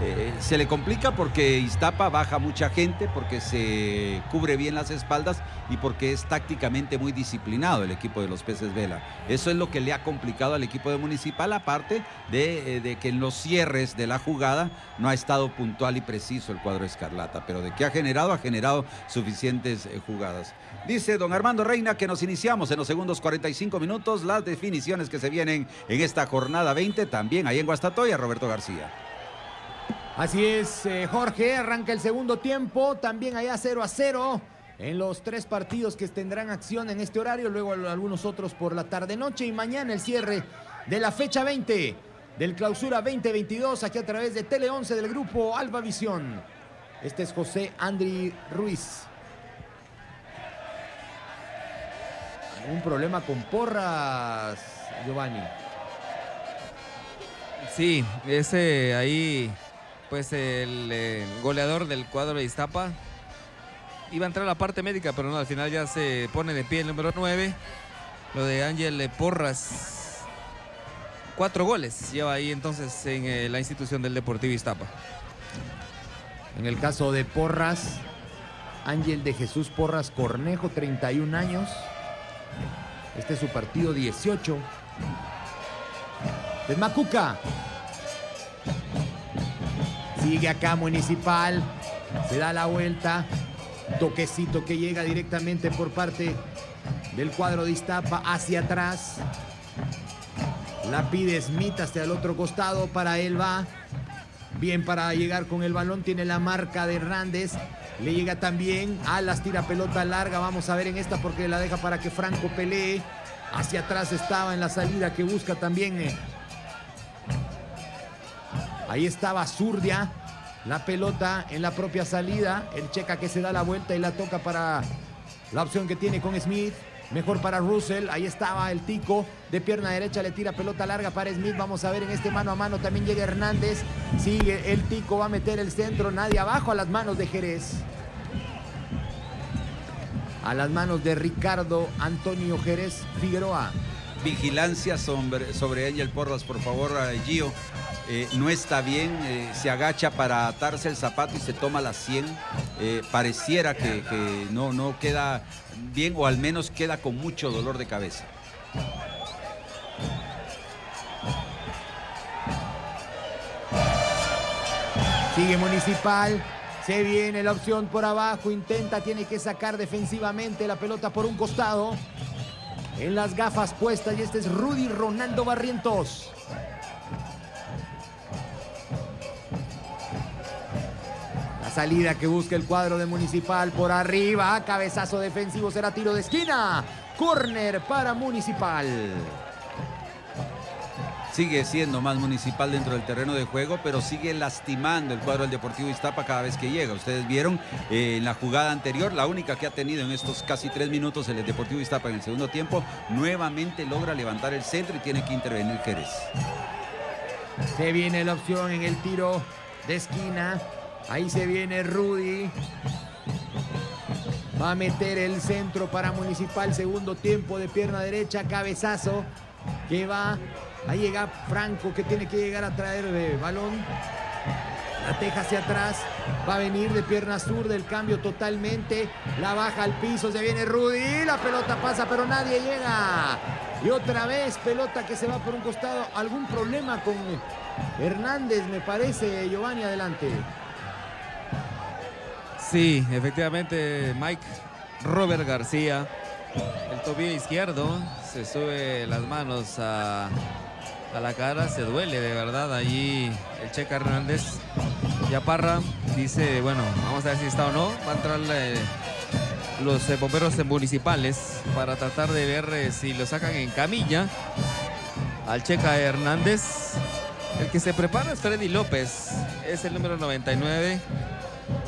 Eh, se le complica porque Iztapa baja mucha gente, porque se cubre bien las espaldas y porque es tácticamente muy disciplinado el equipo de los peces vela. Eso es lo que le ha complicado al equipo de Municipal, aparte de, eh, de que en los cierres de la jugada no ha estado puntual y preciso el cuadro escarlata, pero de que ha generado, ha generado suficientes eh, jugadas. Dice don Armando Reina que nos iniciamos en los segundos 45 minutos las definiciones que se vienen en esta jornada 20, también ahí en Guastatoya, Roberto García. Así es, eh, Jorge, arranca el segundo tiempo, también allá 0 a 0 en los tres partidos que tendrán acción en este horario, luego algunos otros por la tarde-noche y mañana el cierre de la fecha 20 del clausura 2022 aquí a través de Tele 11 del grupo Alba Visión. Este es José Andri Ruiz. ¿Algún problema con porras, Giovanni? Sí, ese ahí, pues el eh, goleador del cuadro de Iztapa iba a entrar a la parte médica, pero no, al final ya se pone de pie el número 9. Lo de Ángel Porras. Cuatro goles lleva ahí entonces en eh, la institución del Deportivo Iztapa. En el caso de Porras, Ángel de Jesús Porras Cornejo, 31 años. Este es su partido 18. De Macuca. Sigue acá Municipal. Se da la vuelta. Toquecito que llega directamente por parte del cuadro de Iztapa hacia atrás. La pide Smith hasta el otro costado. Para él va. Bien para llegar con el balón. Tiene la marca de Hernández. Le llega también. Alas tira pelota larga. Vamos a ver en esta porque la deja para que Franco pelee. Hacia atrás estaba en la salida que busca también. Ahí estaba Zurdia. La pelota en la propia salida. El checa que se da la vuelta y la toca para la opción que tiene con Smith. Mejor para Russell. Ahí estaba el tico. De pierna derecha le tira pelota larga para Smith. Vamos a ver en este mano a mano. También llega Hernández. Sigue el tico. Va a meter el centro. Nadie abajo a las manos de Jerez. A las manos de Ricardo Antonio Jerez Figueroa. Vigilancia sobre, sobre Angel Porras, por favor, eh, Gio. Eh, no está bien, eh, se agacha para atarse el zapato y se toma la 100. Eh, pareciera que, no, no queda bien o al menos queda con mucho dolor de cabeza. Sigue Municipal. Se viene la opción por abajo, intenta, tiene que sacar defensivamente la pelota por un costado. En las gafas puestas y este es Rudy Ronaldo Barrientos. Salida que busca el cuadro de Municipal por arriba, cabezazo defensivo, será tiro de esquina. Corner para Municipal. Sigue siendo más municipal dentro del terreno de juego, pero sigue lastimando el cuadro del Deportivo Iztapa cada vez que llega. Ustedes vieron eh, en la jugada anterior, la única que ha tenido en estos casi tres minutos el Deportivo Iztapa en el segundo tiempo, nuevamente logra levantar el centro y tiene que intervenir Jerez. Se viene la opción en el tiro de esquina. Ahí se viene Rudy. Va a meter el centro para Municipal. Segundo tiempo de pierna derecha. Cabezazo que va. Ahí llega Franco que tiene que llegar a traer el balón. La teja hacia atrás. Va a venir de pierna sur del cambio totalmente. La baja al piso. Se viene Rudy. La pelota pasa, pero nadie llega. Y otra vez pelota que se va por un costado. Algún problema con Hernández, me parece. Giovanni, adelante. Sí, efectivamente, Mike Robert García, el tobillo izquierdo, se sube las manos a, a la cara, se duele de verdad allí el Checa Hernández. Y a Parra dice, bueno, vamos a ver si está o no. Va a entrar eh, los eh, bomberos municipales para tratar de ver eh, si lo sacan en camilla al Checa Hernández. El que se prepara es Freddy López, es el número 99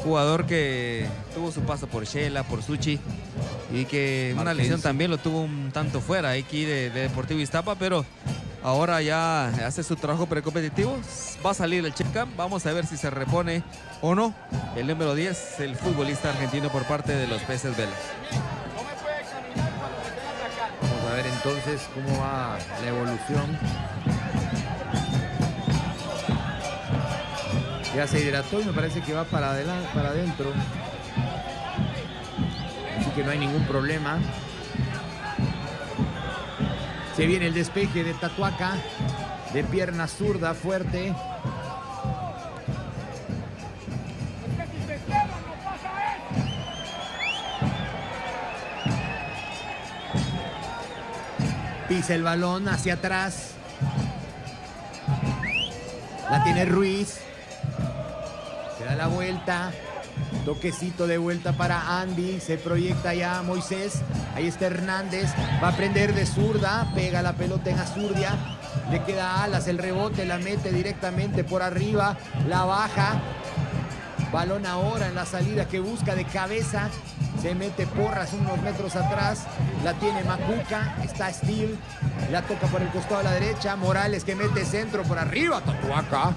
jugador que tuvo su paso por Shela, por Suchi y que una lesión también lo tuvo un tanto fuera aquí de, de Deportivo Iztapa, pero ahora ya hace su trabajo precompetitivo. Va a salir el check vamos a ver si se repone o no. El número 10, el futbolista argentino por parte de los peces Vélez. Vamos a ver entonces cómo va la evolución. Ya se hidrató y me parece que va para, adelante, para adentro. Así que no hay ningún problema. Se viene el despeje de Tatuaca. De pierna zurda fuerte. Pisa el balón hacia atrás. La tiene Ruiz. La vuelta. Toquecito de vuelta para Andy. Se proyecta ya Moisés. Ahí está Hernández. Va a prender de zurda. Pega la pelota en Azurdia. Le queda alas el rebote. La mete directamente por arriba. La baja. Balón ahora en la salida que busca de cabeza. Se mete porras unos metros atrás. La tiene Macuca. Está Steel. La toca por el costado a la derecha. Morales que mete centro por arriba. Tatuaca.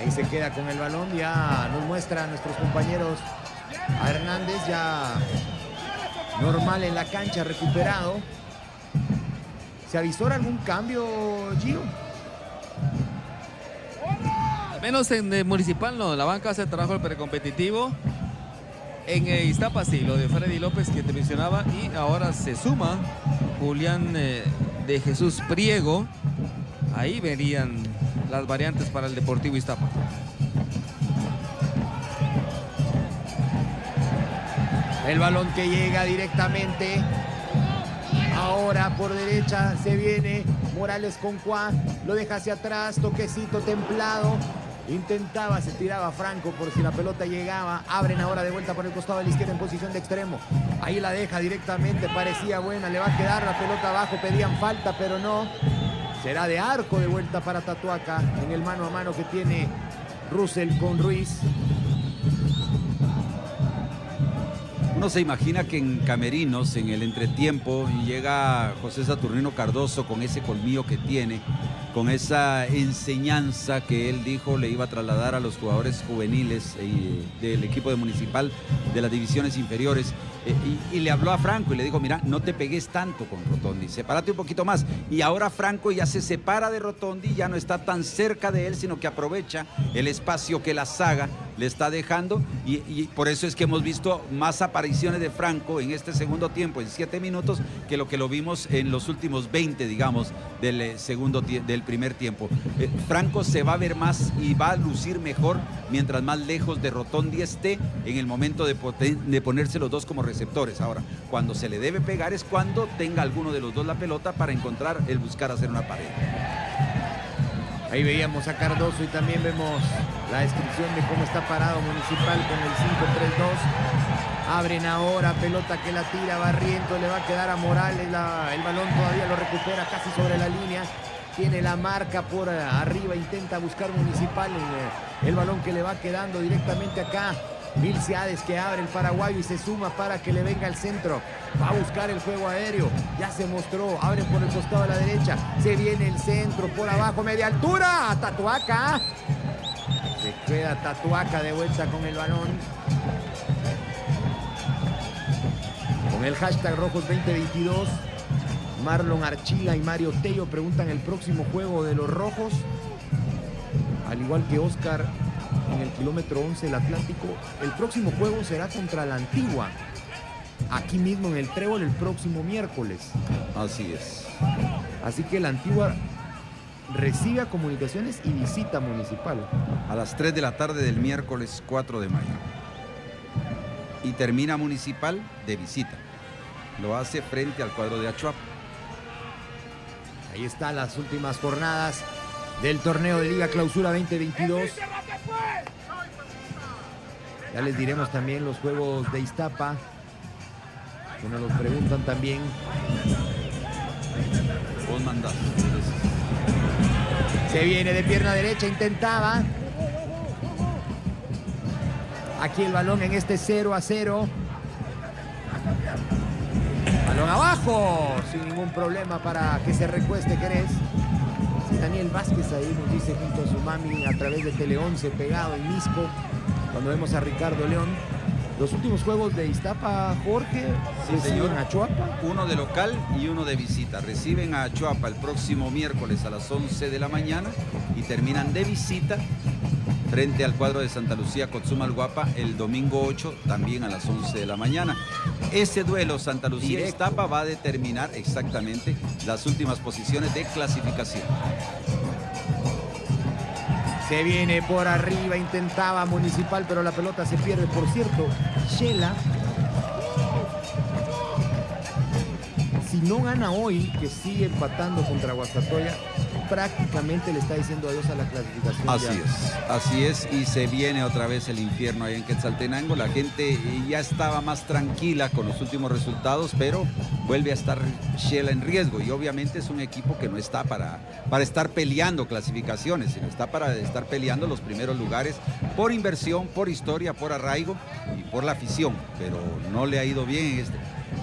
Ahí se queda con el balón. Ya nos muestra a nuestros compañeros a Hernández ya normal en la cancha, recuperado. ¿Se avisora algún cambio, Gio? Al menos en el municipal no, la banca hace trabajo el precompetitivo. En eh, Iztapa sí, lo de Freddy López que te mencionaba y ahora se suma Julián eh, de Jesús Priego. Ahí verían las variantes para el Deportivo Iztapa. El balón que llega directamente. Ahora por derecha se viene Morales con Juan. Lo deja hacia atrás. Toquecito templado. Intentaba, se tiraba Franco por si la pelota llegaba. Abren ahora de vuelta por el costado de la izquierda en posición de extremo. Ahí la deja directamente. Parecía buena. Le va a quedar la pelota abajo. Pedían falta, pero no. Será de arco de vuelta para Tatuaca en el mano a mano que tiene Russell con Ruiz. Uno se imagina que en Camerinos, en el entretiempo, llega José Saturnino Cardoso con ese colmillo que tiene, con esa enseñanza que él dijo le iba a trasladar a los jugadores juveniles eh, del equipo de Municipal de las divisiones inferiores. Eh, y, le habló a Franco y le dijo, mira, no te pegues tanto con Rotondi, sepárate un poquito más. Y ahora Franco ya se separa de Rotondi, ya no está tan cerca de él, sino que aprovecha el espacio que la saga le está dejando y, por eso es que hemos visto más apariciones de Franco en este segundo tiempo, en siete minutos, que lo que lo vimos en los últimos 20, digamos, del, eh, segundo del primer tiempo. Eh, Franco se va a ver más y va a lucir mejor mientras más lejos de Rotondi esté en el momento de, de ponerse los dos como receptores. Ahora, cuando se le debe pegar es cuando tenga alguno de los dos la pelota para encontrar el buscar hacer una pared. Ahí veíamos a Cardoso y también vemos la descripción de cómo está parado Municipal con el 5-3-2. Abren ahora, pelota que la tira Barriento, le va a quedar a Morales, la- el balón todavía lo recupera casi sobre la línea. Tiene la marca por eh, arriba, intenta buscar Municipal en, eh, el balón que le va quedando directamente acá. Milciades que abre el paraguayo y se suma para que le venga el centro. Va a buscar el juego aéreo. Ya se mostró. Abre por el costado de la derecha. Se viene el centro por abajo, media altura. Tatuaca. Se queda Tatuaca de vuelta con el balón. Con el hashtag Rojos 2022. Marlon Archila y Mario Tello preguntan el próximo juego de los Rojos. Al igual que Oscar en el kilómetro 11 del Atlántico, el próximo juego será contra la Antigua. Aquí mismo en el Trébol el próximo miércoles. Así es. Así que la Antigua recibe a comunicaciones y visita municipal. A las 3 de la tarde del miércoles 4 de mayo. Y termina Municipal de visita. Lo hace frente al cuadro de Achuap. Ahí están las últimas jornadas del torneo de Liga Clausura 2022. Ya les diremos también los juegos de Iztapa. Que nos los preguntan también. Se viene de pierna derecha, intentaba. Aquí el balón en este 0 a 0. Balón abajo, sin ningún problema para que se recueste Querés. Daniel Vázquez ahí nos dice junto a su mami a través de Tele 11 pegado en Misco. Cuando vemos a Ricardo León. Los últimos juegos de Iztapa, Jorge, Sí, reciben señor. a Chuapa. Uno de local y uno de visita. Reciben a Achuapa el próximo miércoles a las 11 de la mañana y terminan de visita frente al cuadro de Santa Lucía Guapa el domingo 8 también a las 11 de la mañana. Ese duelo Santa Lucía Estapa va a determinar exactamente las últimas posiciones de clasificación. Se viene por arriba, intentaba Municipal, pero la pelota se pierde. Por cierto, Shela, si no gana hoy, que sigue empatando contra Guastatoya, prácticamente le está diciendo adiós a la clasificación. Así es, así es, y se viene otra vez el infierno ahí en Quetzaltenango. La gente ya estaba más tranquila con los últimos resultados, pero vuelve a estar Shela en riesgo. Y obviamente es un equipo que no está para, para estar peleando clasificaciones, sino está para estar peleando los primeros lugares por inversión, por historia, por arraigo y por la afición. Pero no le ha ido bien en este,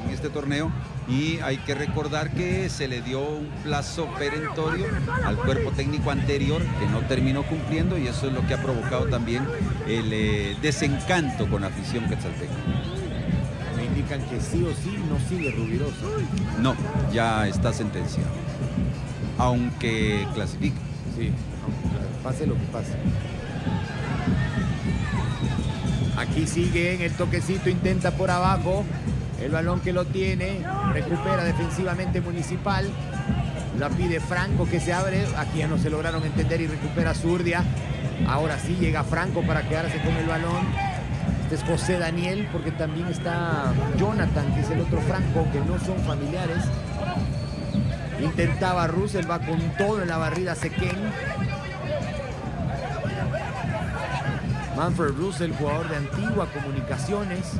en este torneo y hay que recordar que se le dio un plazo perentorio al cuerpo técnico anterior que no terminó cumpliendo y eso es lo que ha provocado también el eh, desencanto con la afición quetzalteca. Me indican que sí o sí no sigue Rubirosa. No, ya está sentenciado. Aunque clasifique. Sí, aunque pase lo que pase. Aquí sigue en el toquecito, intenta por abajo. El balón que lo tiene, recupera defensivamente Municipal. La pide Franco que se abre. Aquí ya no se lograron entender y recupera Zurdia. Ahora sí llega Franco para quedarse con el balón. Este es José Daniel, porque también está Jonathan, que es el otro Franco, que no son familiares. Intentaba Russell, va con todo en la barrida Sequén. Manfred Russell, jugador de antigua comunicaciones.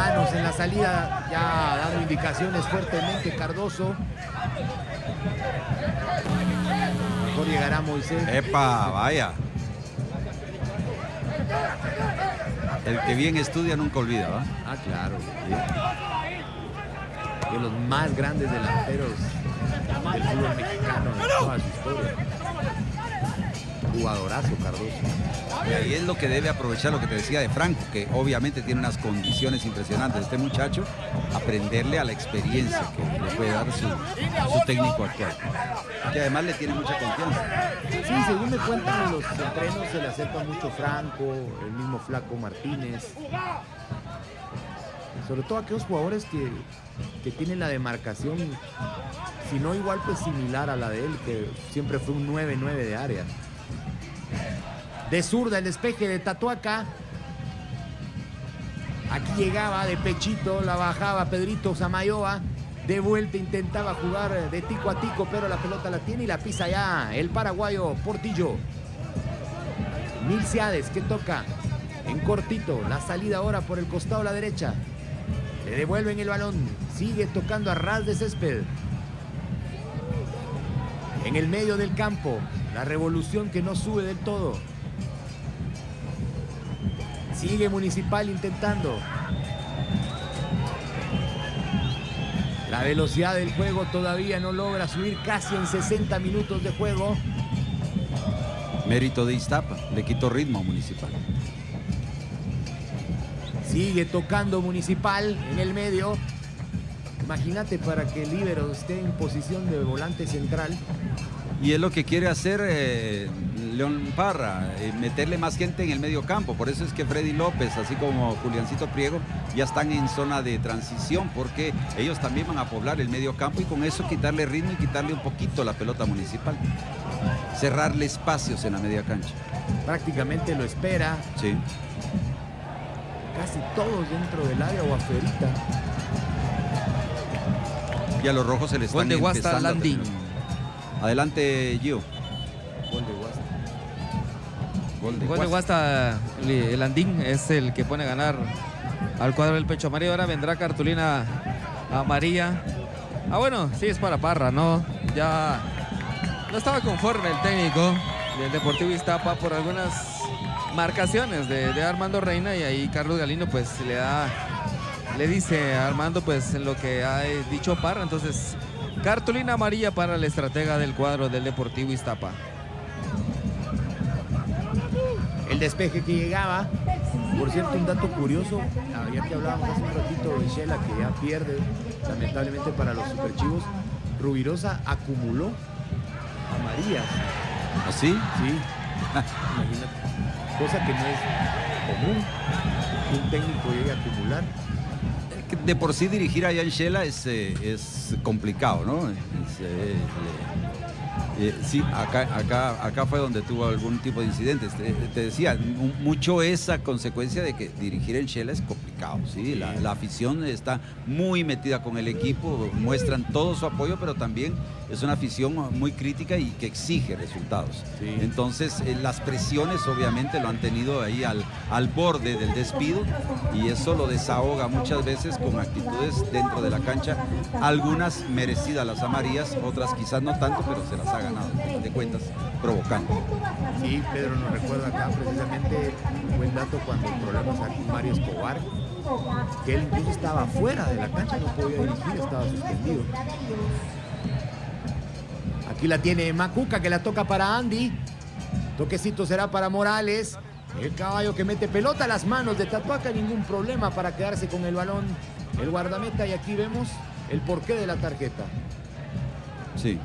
Manos en la salida, ya dando indicaciones fuertemente Cardoso. Mejor llegará Moisés. ¡Epa! Vaya. El que bien estudia nunca olvida, ¿va? Ah, claro. De los más grandes delanteros del fútbol mexicano en toda su historia. Jugadorazo, Cardoso. Y ahí es lo que debe aprovechar lo que te decía de Franco, que obviamente tiene unas condiciones impresionantes. Este muchacho, aprenderle a la experiencia que le puede dar su, su técnico actual. Que además le tiene mucha confianza. Sí, según me cuentan en los entrenos se le acerca mucho Franco, el mismo Flaco Martínez. Sobre todo aquellos jugadores que, que tienen la demarcación, si no igual, pues similar a la de él, que siempre fue un 9-9 de área. De zurda el despeje de Tatuaca. Aquí llegaba de pechito, la bajaba Pedrito Samayoa. De vuelta intentaba jugar de tico a tico, pero la pelota la tiene y la pisa ya el paraguayo Portillo. Milciades que toca en cortito. La salida ahora por el costado a la derecha. Le devuelven el balón. Sigue tocando a ras de césped. En el medio del campo. La revolución que no sube del todo. Sigue Municipal intentando. La velocidad del juego todavía no logra subir casi en 60 minutos de juego. Mérito de Iztapa, le quitó ritmo a Municipal. Sigue tocando Municipal en el medio. Imagínate para que el líbero esté en posición de volante central. Y es lo que quiere hacer eh, León Parra, eh, meterle más gente en el medio campo. Por eso es que Freddy López, así como Juliancito Priego, ya están en zona de transición, porque ellos también van a poblar el medio campo y con eso quitarle ritmo y quitarle un poquito la pelota municipal. Cerrarle espacios en la media cancha. Prácticamente lo espera. Sí. Casi todos dentro del área o afuerita. Y a los rojos se les están Gol de Guasta Landín. Adelante, Gio. Gol de Guasta. Gol de Gol de Guasta, el Andín es el que pone a ganar al cuadro del pecho amarillo. Ahora vendrá cartulina amarilla. Ah, bueno, sí es para Parra, ¿no? Ya no estaba conforme el técnico del Deportivo Iztapa por algunas marcaciones de, de Armando Reina y ahí Carlos Galino pues le da, le dice Armando pues lo que ha dicho Parra. Entonces, cartulina amarilla para el estratega del cuadro del Deportivo Iztapa. El despeje que llegaba. Por cierto, un dato curioso, ya que hablábamos hace un ratito de Shela que ya pierde, lamentablemente para los superchivos, Rubirosa acumuló amarillas. ¿Así? Sí. Imagínate. Cosa que no es común que un técnico llegue a acumular. De por sí dirigir a Jan Shela es, eh, es complicado, ¿no? Es, eh, eh, sí, acá, acá, acá fue donde tuvo algún tipo de incidentes. Te, te decía, mu- mucho esa consecuencia de que dirigir en Shela es complicado, ¿sí? La, la afición está muy metida con el equipo, muestran todo su apoyo, pero también es una afición muy crítica y que exige resultados. Entonces, eh, las presiones obviamente lo han tenido ahí al, al borde del despido y eso lo desahoga muchas veces con actitudes dentro de la cancha, algunas merecidas las amarillas, otras quizás no tanto, pero se las ha ganado, de cuentas, provocando. Sí, Pedro nos recuerda acá precisamente un buen dato cuando problemas aquí con Mario Escobar, que él incluso estaba fuera de la cancha, no podía dirigir, estaba suspendido. Aquí la tiene Macuca que la toca para Andy. Toquecito será para Morales. El caballo que mete pelota a las manos de Tatuaca, ningún problema para quedarse con el balón. El guardameta y aquí vemos el porqué de la tarjeta. Sí. Eh,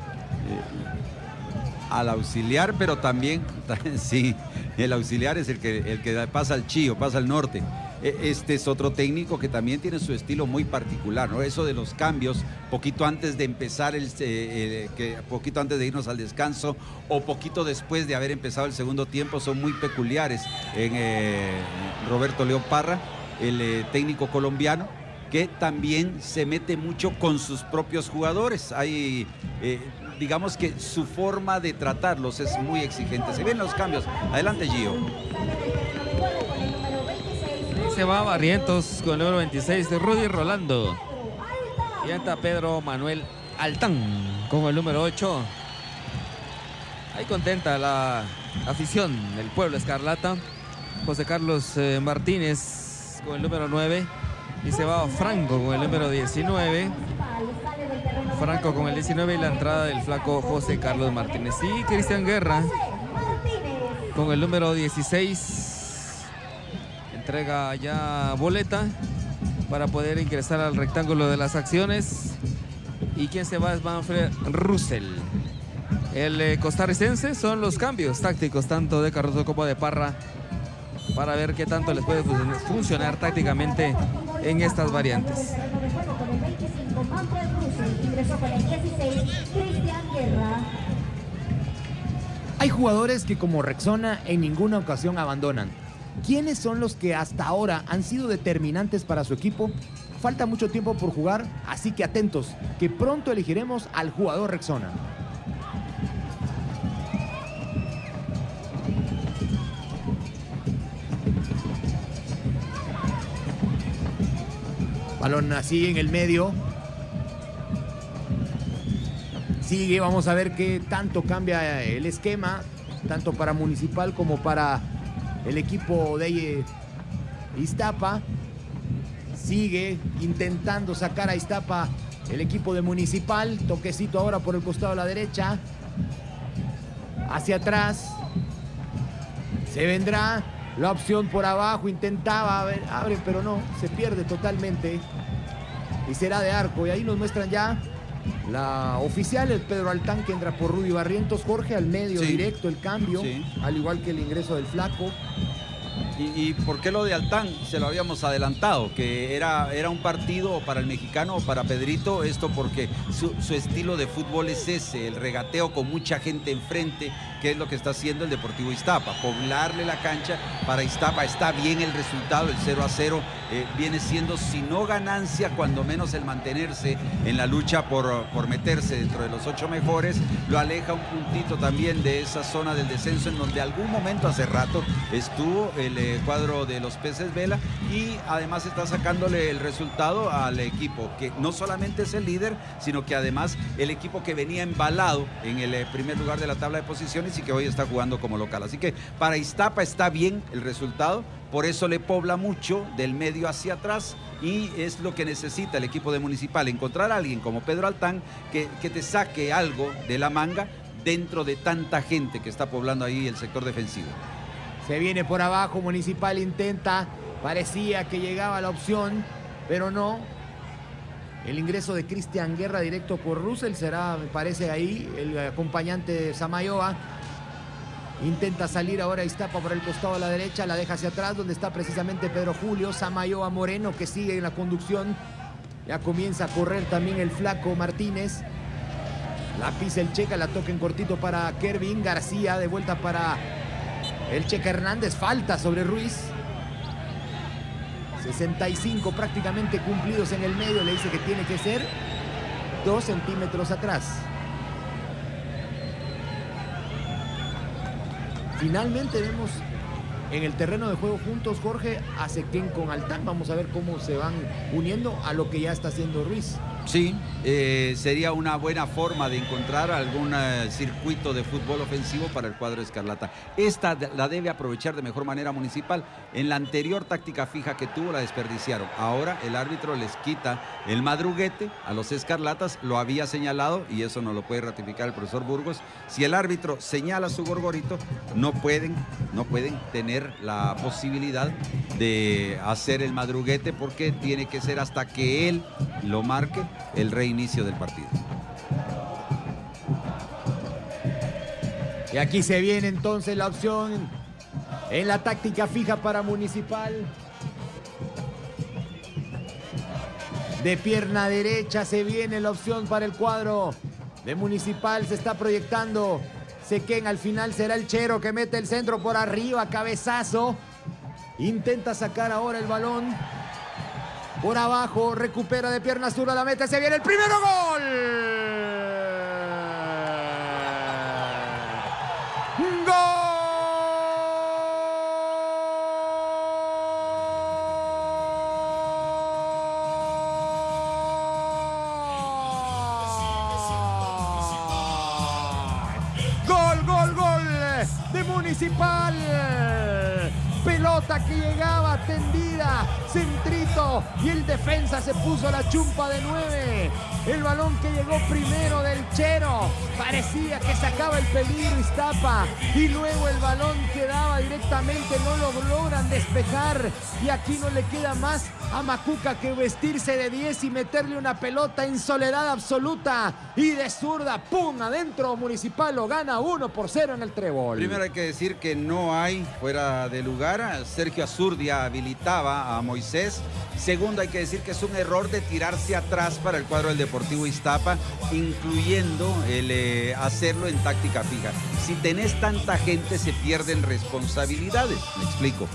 al auxiliar, pero también, sí, el auxiliar es el que, el que pasa al Chío, pasa al norte. E- Este es otro técnico que también tiene su estilo muy particular, ¿no? Eso de los cambios, poquito antes de empezar, el, eh, eh, poquito antes de irnos al descanso o poquito después de haber empezado el segundo tiempo, son muy peculiares en eh, Roberto León Parra, el eh, técnico colombiano que también se mete mucho con sus propios jugadores. Hay, eh, digamos que su forma de tratarlos es muy exigente. Se ven los cambios. Adelante, Gio. Se va Barrientos con el número 26 de Rudy Rolando. Y entra Pedro Manuel Altán con el número 8. Ahí contenta la afición del pueblo Escarlata. José Carlos eh, Martínez con el número 9. Y se va Franco con el número 19. Franco con el 19 y la entrada del flaco José Carlos Martínez. Y Cristian Guerra con el número 16. Entrega ya boleta para poder ingresar al rectángulo de las acciones. Y quien se va es Manfred Russell. El eh, costarricense son los cambios tácticos tanto de Cardoso como de Parra para ver qué tanto les puede funcionar tácticamente en estas variantes. Hay jugadores que como Rexona en ninguna ocasión abandonan. ¿Quiénes son los que hasta ahora han sido determinantes para su equipo? Falta mucho tiempo por jugar, así que atentos, que pronto elegiremos al jugador Rexona. Balón así en el medio. Sigue, vamos a ver qué tanto cambia el esquema, tanto para Municipal como para el equipo de Iztapa. Sigue intentando sacar a Iztapa el equipo de Municipal. Toquecito ahora por el costado de la derecha. Hacia atrás. Se vendrá la opción por abajo. Intentaba, a ver, abre, pero no. Se pierde totalmente. Y será de arco. Y ahí nos muestran ya la oficial, el Pedro Altán, que entra por Rudy Barrientos. Jorge al medio, directo el cambio. Al igual que el ingreso del Flaco. ¿Y, por qué lo de Altán? Se lo habíamos adelantado, que era, era un partido para el mexicano o para Pedrito, esto porque su, estilo de fútbol es ese, el regateo con mucha gente enfrente, que es lo que está haciendo el Deportivo Iztapa, poblarle la cancha para Iztapa. Está bien el resultado, el 0 a 0 eh, viene siendo, si no ganancia, cuando menos el mantenerse en la lucha por, por meterse dentro de los ocho mejores, lo aleja un puntito también de esa zona del descenso en donde algún momento hace rato estuvo el eh, cuadro de los peces Vela y además está sacándole el resultado al equipo que no solamente es el líder, sino que además el equipo que venía embalado en el eh, primer lugar de la tabla de posiciones y que hoy está jugando como local. Así que para Iztapa está bien el resultado, por eso le pobla mucho del medio hacia atrás y es lo que necesita el equipo de Municipal, encontrar a alguien como Pedro Altán que, que te saque algo de la manga dentro de tanta gente que está poblando ahí el sector defensivo. Se viene por abajo, Municipal intenta, parecía que llegaba la opción, pero no. El ingreso de Cristian Guerra directo por Russell será, me parece ahí, el acompañante de Samayoa. Intenta salir ahora Iztapa por el costado a la derecha, la deja hacia atrás donde está precisamente Pedro Julio, Samayoa Moreno que sigue en la conducción. Ya comienza a correr también el flaco Martínez. La pisa el Checa, la toca en cortito para Kervin García, de vuelta para el Checa Hernández, falta sobre Ruiz. 65 prácticamente cumplidos en el medio, le dice que tiene que ser dos centímetros atrás. Finalmente vemos en el terreno de juego juntos Jorge a Sequén con Altán. Vamos a ver cómo se van uniendo a lo que ya está haciendo Ruiz. Sí, eh, sería una buena forma de encontrar algún eh, circuito de fútbol ofensivo para el cuadro escarlata. Esta la debe aprovechar de mejor manera municipal. En la anterior táctica fija que tuvo la desperdiciaron. Ahora el árbitro les quita el madruguete a los escarlatas, lo había señalado y eso no lo puede ratificar el profesor Burgos. Si el árbitro señala su gorgorito, no pueden, no pueden tener la posibilidad de hacer el madruguete porque tiene que ser hasta que él lo marque el reinicio del partido. Y aquí se viene entonces la opción en la táctica fija para Municipal. De pierna derecha se viene la opción para el cuadro de Municipal. Se está proyectando. Sequén al final será el Chero que mete el centro por arriba. Cabezazo. Intenta sacar ahora el balón. Por abajo, recupera de pierna zurda la meta, se viene el primero gol. Gol, y el defensa se puso la chumpa de nueve. El balón que llegó primero del Chero. Parecía que sacaba el peligro Iztapa. Y luego el balón quedaba directamente. No lo logran despejar. Y aquí no le queda más a Macuca que vestirse de 10 y meterle una pelota en soledad absoluta. Y de zurda, ¡pum! Adentro Municipal lo gana 1 por 0 en el trébol. Primero hay que decir que no hay fuera de lugar. Sergio Azurdia habilitaba a Moisés. Segundo hay que decir que es un error de tirarse atrás para el cuadro del Deportivo Iztapa, incluyendo el eh, hacerlo en táctica fija. Si tenés tanta gente se pierden responsabilidades. Me explico.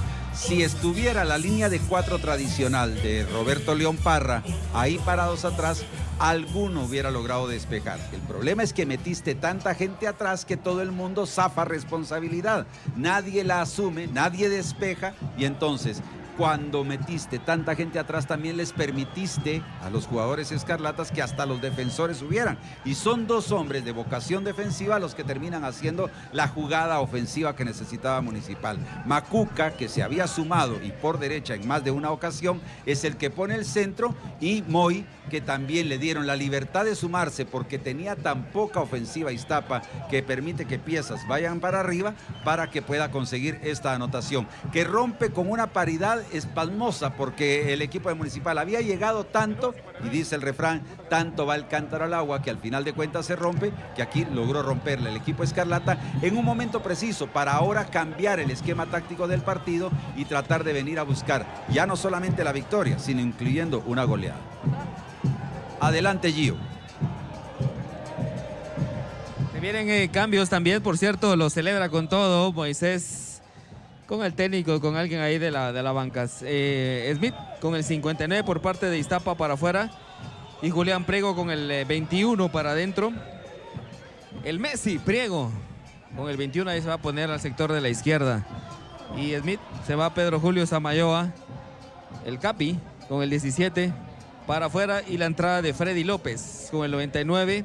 Si estuviera la línea de cuatro tradicional de Roberto León Parra ahí parados atrás, alguno hubiera logrado despejar. El problema es que metiste tanta gente atrás que todo el mundo zafa responsabilidad. Nadie la asume, nadie despeja y entonces cuando metiste tanta gente atrás también les permitiste a los jugadores escarlatas que hasta los defensores subieran. Y son dos hombres de vocación defensiva los que terminan haciendo la jugada ofensiva que necesitaba Municipal. Macuca, que se había sumado y por derecha en más de una ocasión, es el que pone el centro y Moy, que también le dieron la libertad de sumarse porque tenía tan poca ofensiva Iztapa que permite que piezas vayan para arriba para que pueda conseguir esta anotación, que rompe con una paridad espasmosa porque el equipo de Municipal había llegado tanto, y dice el refrán, tanto va el cántaro al agua que al final de cuentas se rompe, que aquí logró romperle el equipo Escarlata en un momento preciso para ahora cambiar el esquema táctico del partido y tratar de venir a buscar ya no solamente la victoria, sino incluyendo una goleada. Adelante Gio. Se vienen eh, cambios también, por cierto, lo celebra con todo Moisés con el técnico, con alguien ahí de la, de la banca. Eh, Smith con el 59 por parte de Iztapa para afuera y Julián Priego con el 21 eh, para adentro. El Messi, Priego, con el 21 ahí se va a poner al sector de la izquierda. Y Smith se va Pedro Julio Samayoa. El Capi con el 17 para afuera y la entrada de Freddy López con el 99.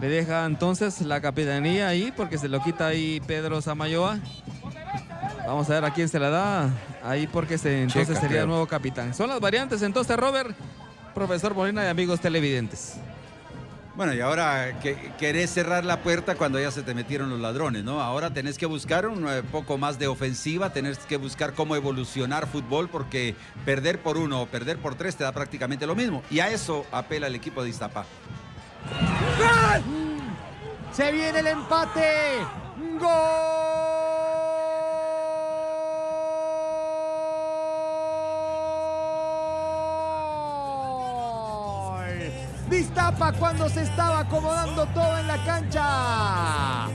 Le deja entonces la capitanía ahí porque se lo quita ahí Pedro Samayoa. Vamos a ver a quién se la da. Ahí porque se, entonces Checa, sería el nuevo capitán. Son las variantes entonces, Robert, profesor Molina y amigos televidentes. Bueno, y ahora que, querés cerrar la puerta cuando ya se te metieron los ladrones, ¿no? Ahora tenés que buscar un eh, poco más de ofensiva, tenés que buscar cómo evolucionar fútbol, porque perder por uno o perder por tres te da prácticamente lo mismo. Y a eso apela el equipo de Iztapa. Se viene el empate. Gol. Distapa cuando se estaba acomodando todo en la cancha.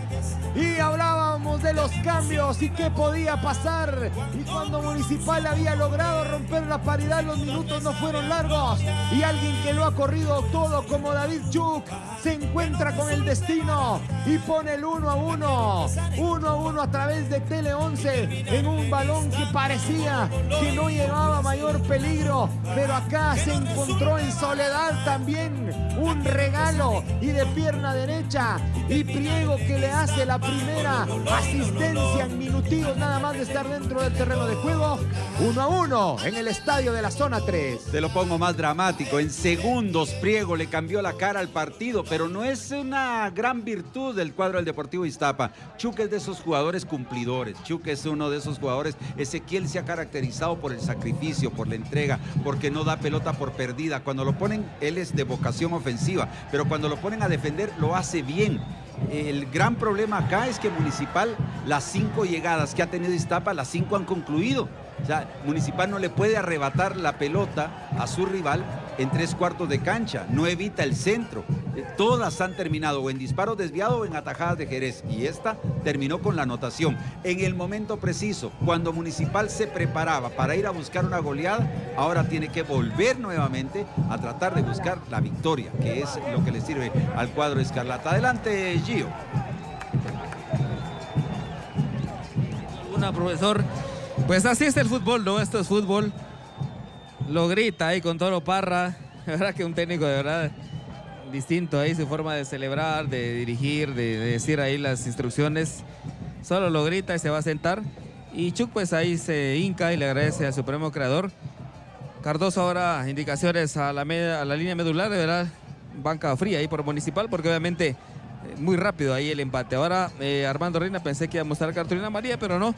Y hablábamos de los cambios y qué podía pasar. Y cuando Municipal había logrado romper la paridad, los minutos no fueron largos. Y alguien que lo ha corrido todo como David Chuk se encuentra con el destino y pone el 1 a 1. 1 a 1 a través de Tele 11 en un balón que parecía que no llevaba mayor peligro. Pero acá se encontró en soledad también un regalo y de pierna derecha. Y Priego que le hace la primera asistencia en minutos nada más de estar dentro del terreno de juego. 1 a 1 en el estadio de la zona 3. Te lo pongo más dramático. En segundos, Priego le cambió la cara al partido, pero no es una gran virtud del cuadro del Deportivo Iztapa. Chuck es de esos jugadores cumplidores. Chuck es uno de esos jugadores. Ezequiel se ha caracterizado por el sacrificio, por la entrega, porque no da pelota por perdida. Cuando lo ponen, él es de vocación ofensiva, pero cuando lo ponen a defender, lo hace bien. El gran problema acá es que Municipal, las cinco llegadas que ha tenido Iztapa, las cinco han concluido. O sea, Municipal no le puede arrebatar la pelota a su rival en tres cuartos de cancha, no evita el centro. Eh, Todas han terminado o en disparo desviado o en atajadas de Jerez y esta terminó con la anotación. En el momento preciso, cuando Municipal se preparaba para ir a buscar una goleada, ahora tiene que volver nuevamente a tratar de buscar la victoria, que es lo que le sirve al cuadro escarlata. Adelante, Gio. Una, profesor. Pues así es el fútbol, ¿no? Esto es fútbol. Lo grita ahí con Toro Parra. La verdad que un técnico de verdad distinto ahí, su forma de celebrar, de dirigir, de, de decir ahí las instrucciones. Solo lo grita y se va a sentar. Y Chuck pues ahí se hinca y le agradece al Supremo Creador. Cardoso ahora indicaciones a la, línea medular, de verdad. banca fría ahí por Municipal, porque obviamente muy rápido ahí el empate. Ahora Armando Reina pensé que iba a mostrar cartulina María, pero no.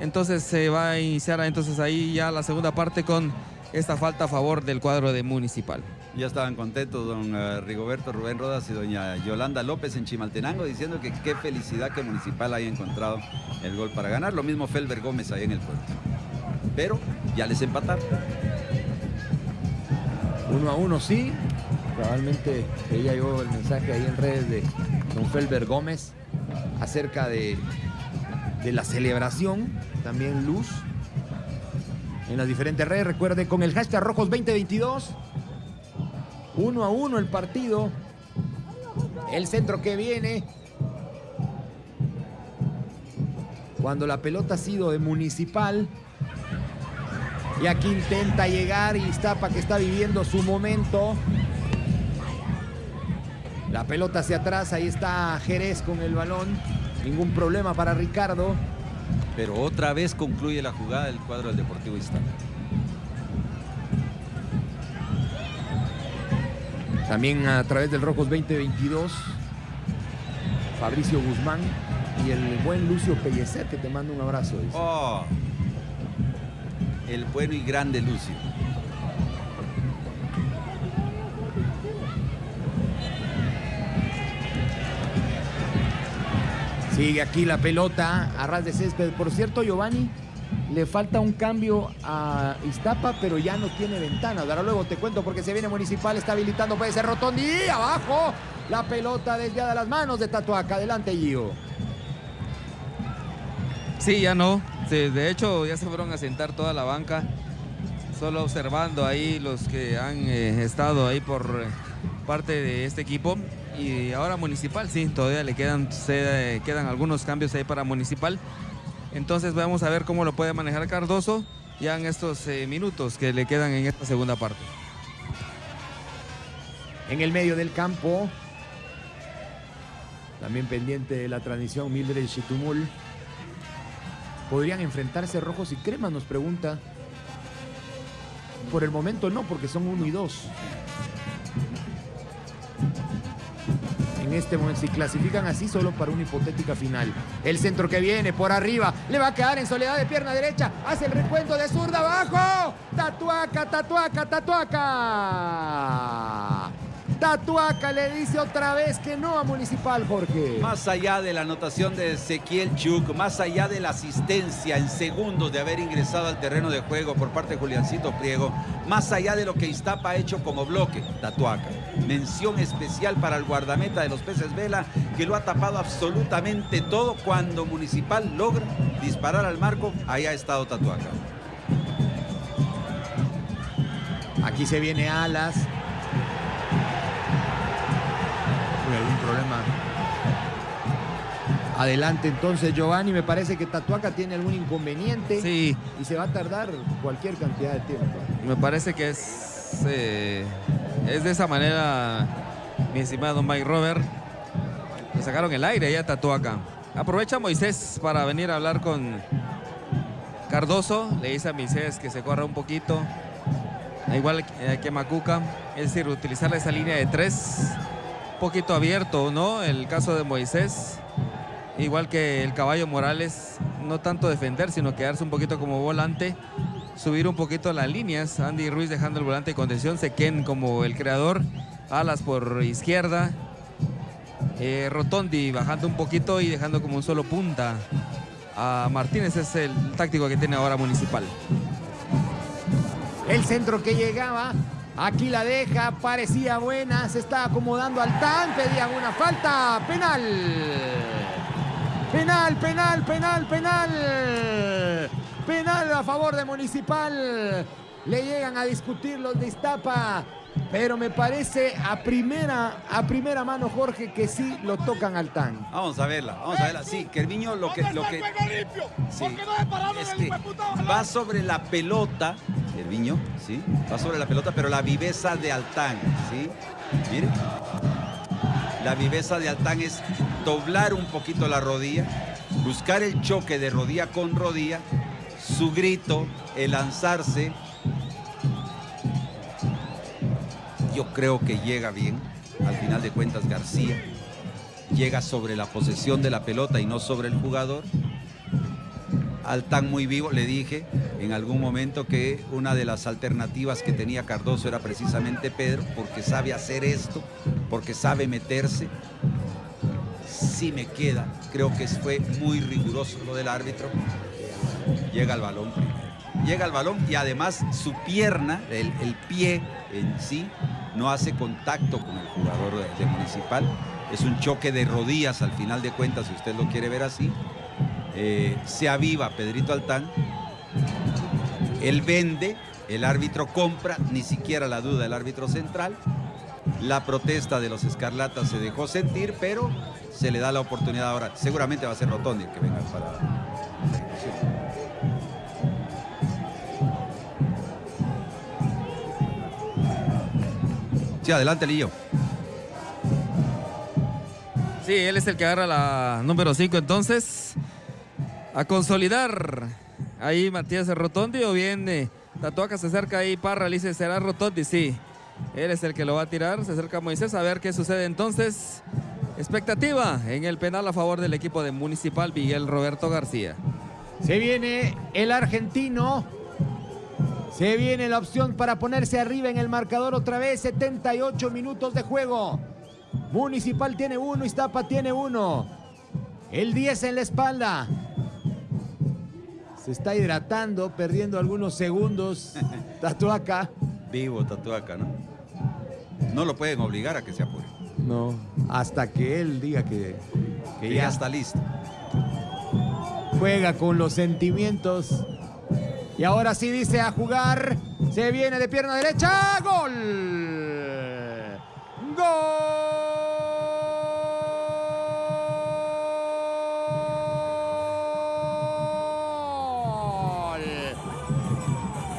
Entonces se va a iniciar entonces ahí ya la segunda parte con esta falta a favor del cuadro de Municipal. Ya estaban contentos don eh, Rigoberto Rubén Rodas y doña Yolanda López en Chimaltenango diciendo que qué felicidad que Municipal haya encontrado el gol para ganar. Lo mismo Felber Gómez ahí en el puerto. Pero ya les empataron. Uno a uno sí. Probablemente ella yo el mensaje ahí en redes de don Felber Gómez acerca de, de la celebración. También Luz en las diferentes redes. Recuerde con el hashtag Rojos 2022. Uno a uno el partido. El centro que viene. Cuando la pelota ha sido de Municipal. Y aquí intenta llegar Iztapa que está viviendo su momento. La pelota hacia atrás, ahí está Jerez con el balón. Ningún problema para Ricardo. Pero otra vez concluye la jugada del cuadro del Deportivo Iztapa. También a través del Rojos 2022, Fabricio Guzmán y el buen Lucio Pellecer, que te manda un abrazo. Oh, el bueno y grande Lucio. Sigue aquí la pelota a ras de césped. Por cierto, Giovanni, le falta un cambio a Iztapa, pero ya no tiene ventana. Ahora luego te cuento porque se viene Municipal, está habilitando, puede ser Rotondi. Abajo, la pelota desviada a las manos de Tatuaca. Adelante, Gio. Sí, ya no. de hecho, ya se fueron a sentar toda la banca. Solo observando ahí los que han eh, estado ahí por eh, parte de este equipo. Y ahora Municipal, sí, todavía le quedan, se, quedan algunos cambios ahí para Municipal. Entonces vamos a ver cómo lo puede manejar Cardoso ya en estos eh, minutos que le quedan en esta segunda parte. En el medio del campo, también pendiente de la transmisión Mildred Chitumul. ¿Podrían enfrentarse rojos y cremas? Nos pregunta. Por el momento no, porque son uno y dos. Este momento. Si clasifican así, solo para una hipotética final. El centro que viene por arriba. Le va a quedar en soledad de pierna derecha. Hace el recuento de zurda abajo. Tatuaca, tatuaca, tatuaca. Tatuaca le dice otra vez que no a Municipal, Jorge. Más allá de la anotación de Ezequiel Chuk, más allá de la asistencia en segundos de haber ingresado al terreno de juego por parte de Juliancito Priego, más allá de lo que Iztapa ha hecho como bloque, Tatuaca. Mención especial para el guardameta de los peces Vela, que lo ha tapado absolutamente todo cuando Municipal logra disparar al marco. Ahí ha estado Tatuaca. Aquí se viene Alas, algún problema. Adelante entonces Giovanni, me parece que Tatuaca tiene algún inconveniente. Sí. Y se va a tardar cualquier cantidad de tiempo. Me parece que es, eh, es de esa manera, mi estimado Mike Robert. Le sacaron el aire ya a Tatuaca. Aprovecha Moisés para venir a hablar con Cardoso. Le dice a Moisés que se corra un poquito. Igual que Macuca. Es decir, utilizar esa línea de tres poquito abierto, ¿no? El caso de Moisés, igual que el caballo Morales, no tanto defender, sino quedarse un poquito como volante, subir un poquito las líneas. Andy Ruiz dejando el volante de contención, Sequén como el creador, Alas por izquierda, eh, Rotondi bajando un poquito y dejando como un solo punta a Martínez. Es el táctico que tiene ahora Municipal. El centro que llegaba Aquí la deja, parecía buena, se está acomodando al tan, pedían una falta, penal. Penal, penal, penal, penal. Penal a favor de Municipal. Le llegan a discutir los de Iztapa. Pero me parece a primera, a primera mano, Jorge, que sí lo tocan al tan. Vamos a verla, vamos a verla. Sí, Kerviño lo que. Lo que sí, este, va sobre la pelota, Kerviño, sí, va sobre la pelota, pero la viveza de Altán, ¿sí? Mire. La viveza de Altán es doblar un poquito la rodilla, buscar el choque de rodilla con rodilla, su grito, el lanzarse, yo creo que llega bien. al final de cuentas García llega sobre la posesión de la pelota y no sobre el jugador. Altán muy vivo, le dije en algún momento que una de las alternativas que tenía Cardoso era precisamente Pedro, porque sabe hacer esto, porque sabe meterse. Sí me queda, creo que fue muy riguroso lo del árbitro. Llega al balón primero. Llega al balón y además su pierna, el, el pie en sí, no hace contacto con el jugador de, de Municipal. Es un choque de rodillas al final de cuentas, si usted lo quiere ver así. Eh, se aviva Pedrito Altán. Él vende, el árbitro compra, ni siquiera la duda el árbitro central. La protesta de los escarlatas se dejó sentir, pero se le da la oportunidad ahora. Seguramente va a ser Rotondi el que venga para la. Sí, adelante, Lillo. Sí, él es el que agarra la número 5 entonces. A consolidar. Ahí Matías Rotondi o bien eh, Tatuaca se acerca ahí Parra, le dice, ¿será Rotondi? Sí. Él es el que lo va a tirar. Se acerca Moisés a ver qué sucede entonces. Expectativa en el penal a favor del equipo de Municipal Miguel Roberto García. Se viene el argentino. Se viene la opción para ponerse arriba en el marcador otra vez. 78 minutos de juego. Municipal tiene uno, Iztapa tiene uno. El 10 en la espalda. Se está hidratando, perdiendo algunos segundos. Tatuaca. Vivo Tatuaca, ¿no? No lo pueden obligar a que se apure. No, hasta que él diga que, que Que ya ya está listo. juega con los sentimientos. Y ahora sí dice a jugar. Se viene de pierna derecha. Gol. Gol.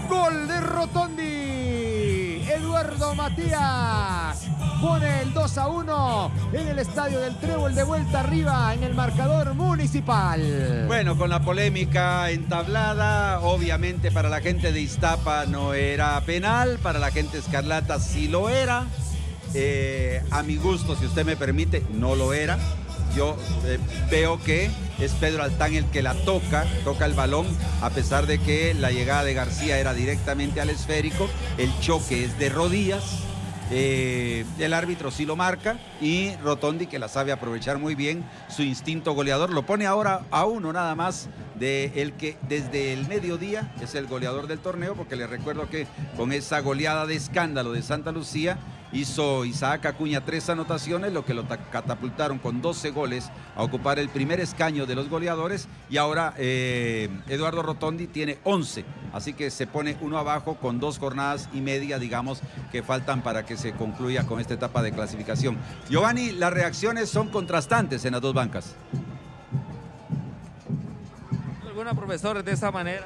Gol de Rotondi. Eduardo Matías pone el 2 a 1 en el estadio del Trébol de vuelta arriba en el marcador municipal. Bueno, con la polémica entablada, obviamente para la gente de Iztapa no era penal, para la gente escarlata sí lo era. Eh, a mi gusto, si usted me permite, no lo era. Yo eh, veo que es Pedro Altán el que la toca, toca el balón, a pesar de que la llegada de García era directamente al esférico, el choque es de rodillas. Eh, el árbitro sí lo marca y Rotondi, que la sabe aprovechar muy bien, su instinto goleador, lo pone ahora a uno nada más de el que desde el mediodía es el goleador del torneo, porque le recuerdo que con esa goleada de escándalo de Santa Lucía hizo Isaac Acuña tres anotaciones, lo que lo ta- catapultaron con 12 goles a ocupar el primer escaño de los goleadores y ahora eh, Eduardo Rotondi tiene 11, así que se pone uno abajo con dos jornadas y media, digamos, que faltan para que se concluya con esta etapa de clasificación. Giovanni, las reacciones son contrastantes en las dos bancas. Alguna profesora de esa manera.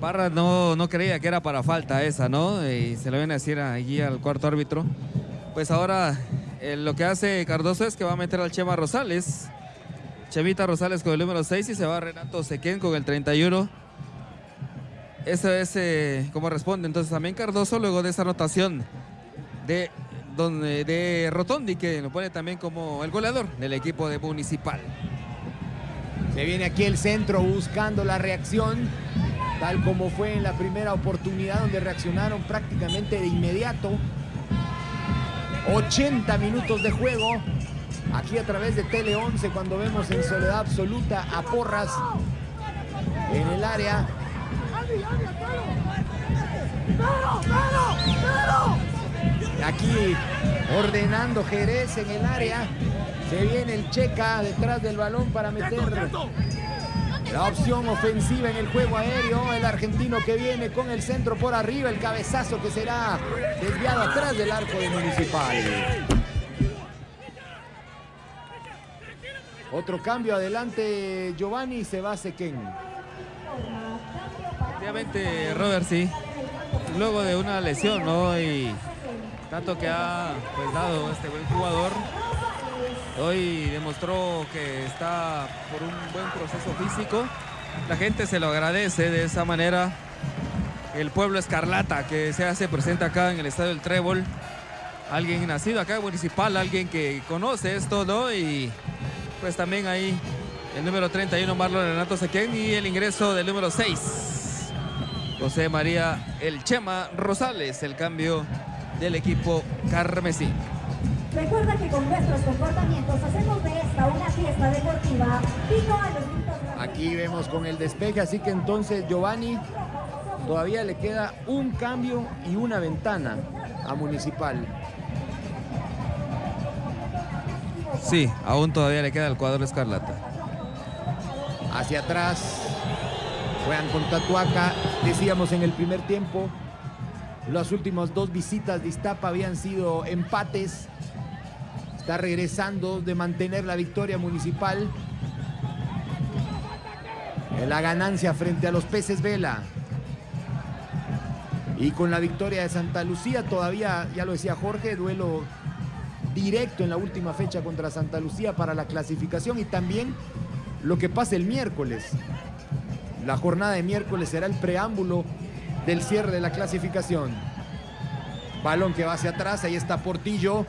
Parra no, no creía que era para falta esa, ¿no? Y se lo viene a decir allí al cuarto árbitro. Pues ahora eh, lo que hace Cardoso es que va a meter al Chema Rosales. Chemita Rosales con el número 6 y se va Renato Sequén con el 31. Eso es eh, como responde. Entonces también Cardoso luego de esa anotación de, donde, de Rotondi que lo pone también como el goleador del equipo de Municipal. Se viene aquí el centro buscando la reacción, tal como fue en la primera oportunidad donde reaccionaron prácticamente de inmediato. 80 minutos de juego. Aquí a través de Tele 11 cuando vemos en soledad absoluta a Porras en el área. Aquí ordenando Jerez en el área. Se viene el Checa detrás del balón para meter la opción ofensiva en el juego aéreo. El argentino que viene con el centro por arriba. El cabezazo que será desviado atrás del arco de Municipal. Otro cambio adelante Giovanni se va Sequén. Efectivamente, Robert, sí. Luego de una lesión, ¿no? Y tanto que ha pues, dado este buen jugador. Hoy demostró que está por un buen proceso físico. La gente se lo agradece de esa manera. El pueblo escarlata que se hace presente acá en el Estadio del Trébol. alguien nacido acá Municipal, alguien que conoce esto, ¿no? Y pues también ahí el número 31 Marlon Renato Sequén y el ingreso del número 6 José María El Chema Rosales, el cambio del equipo carmesí. Recuerda que con nuestros comportamientos hacemos de esta una fiesta deportiva. a los Aquí vemos con el despeje, así que entonces Giovanni todavía le queda un cambio y una ventana a Municipal. Sí, aún todavía le queda el cuadro escarlata. Hacia atrás, juegan con Tatuaca, decíamos en el primer tiempo, las últimas dos visitas de Iztapa habían sido empates. Está regresando de mantener la victoria municipal. La ganancia frente a los peces Vela. Y con la victoria de Santa Lucía todavía, ya lo decía Jorge, duelo directo en la última fecha contra Santa Lucía para la clasificación y también lo que pasa el miércoles. La jornada de miércoles será el preámbulo del cierre de la clasificación. Balón que va hacia atrás, ahí está Portillo.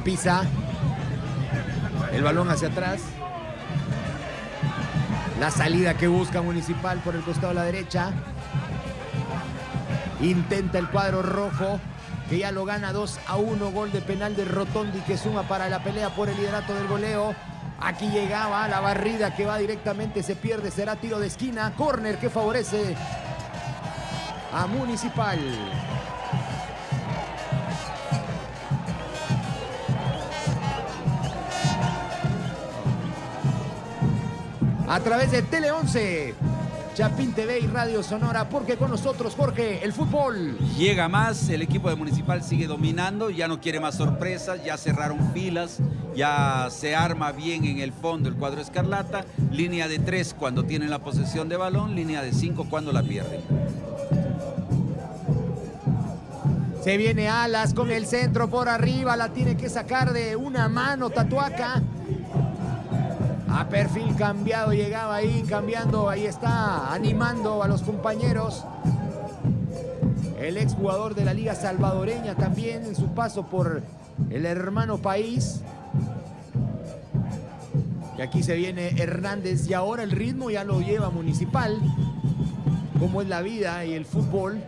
Pisa. El balón hacia atrás. La salida que busca Municipal por el costado de la derecha. Intenta el cuadro rojo que ya lo gana 2 a 1. Gol de penal de Rotondi que suma para la pelea por el liderato del goleo. Aquí llegaba la barrida que va directamente, se pierde, será tiro de esquina. Corner que favorece a Municipal. A través de Tele 11 Chapín TV y Radio Sonora, porque con nosotros, Jorge, el fútbol. Llega más, el equipo de Municipal sigue dominando, ya no quiere más sorpresas, ya cerraron filas, ya se arma bien en el fondo el cuadro escarlata, línea de tres cuando tienen la posesión de balón, línea de cinco cuando la pierden. Se viene Alas con el centro por arriba, la tiene que sacar de una mano Tatuaca. A perfil cambiado, llegaba ahí cambiando, ahí está, animando a los compañeros. El exjugador de la Liga Salvadoreña también en su paso por el hermano país. Y aquí se viene Hernández y ahora el ritmo ya lo lleva Municipal. Cómo es la vida y el fútbol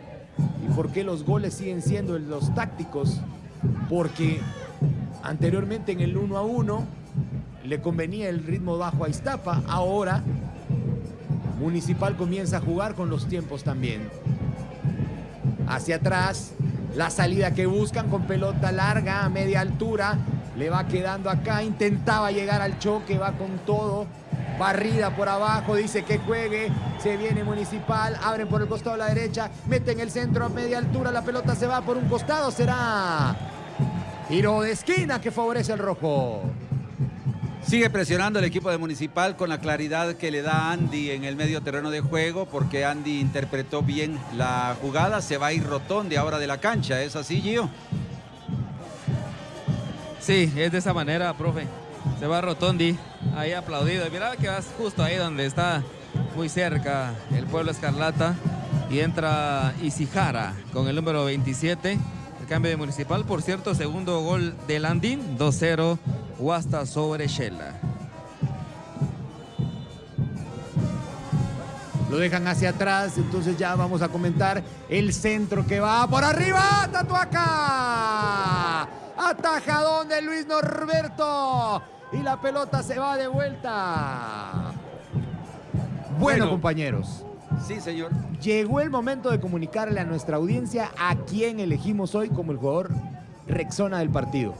y por qué los goles siguen siendo los tácticos. Porque anteriormente en el 1 a 1 le convenía el ritmo bajo a Iztapa. Ahora Municipal comienza a jugar con los tiempos también. Hacia atrás, la salida que buscan con pelota larga a media altura. Le va quedando acá, intentaba llegar al choque, va con todo. Barrida por abajo, dice que juegue. Se viene Municipal, abren por el costado a la derecha, meten el centro a media altura, la pelota se va por un costado, será tiro de esquina que favorece al rojo. Sigue presionando el equipo de Municipal con la claridad que le da Andy en el medio terreno de juego, porque Andy interpretó bien la jugada. Se va a ir Rotondi ahora de la cancha. ¿Es así, Gio? Sí, es de esa manera, profe. Se va Rotondi, ahí aplaudido. Mira que vas justo ahí donde está muy cerca el pueblo Escarlata. Y entra Isijara con el número 27. Cambio de Municipal, por cierto, segundo gol de Landín, 2-0 hasta sobre Shella. Lo dejan hacia atrás, entonces ya vamos a comentar el centro que va por arriba. Tatuaca. Atajadón de Luis Norberto. Y la pelota se va de vuelta. Bueno, compañeros. Sí, señor. Llegó el momento de comunicarle a nuestra audiencia a quién elegimos hoy como el jugador Rexona del partido.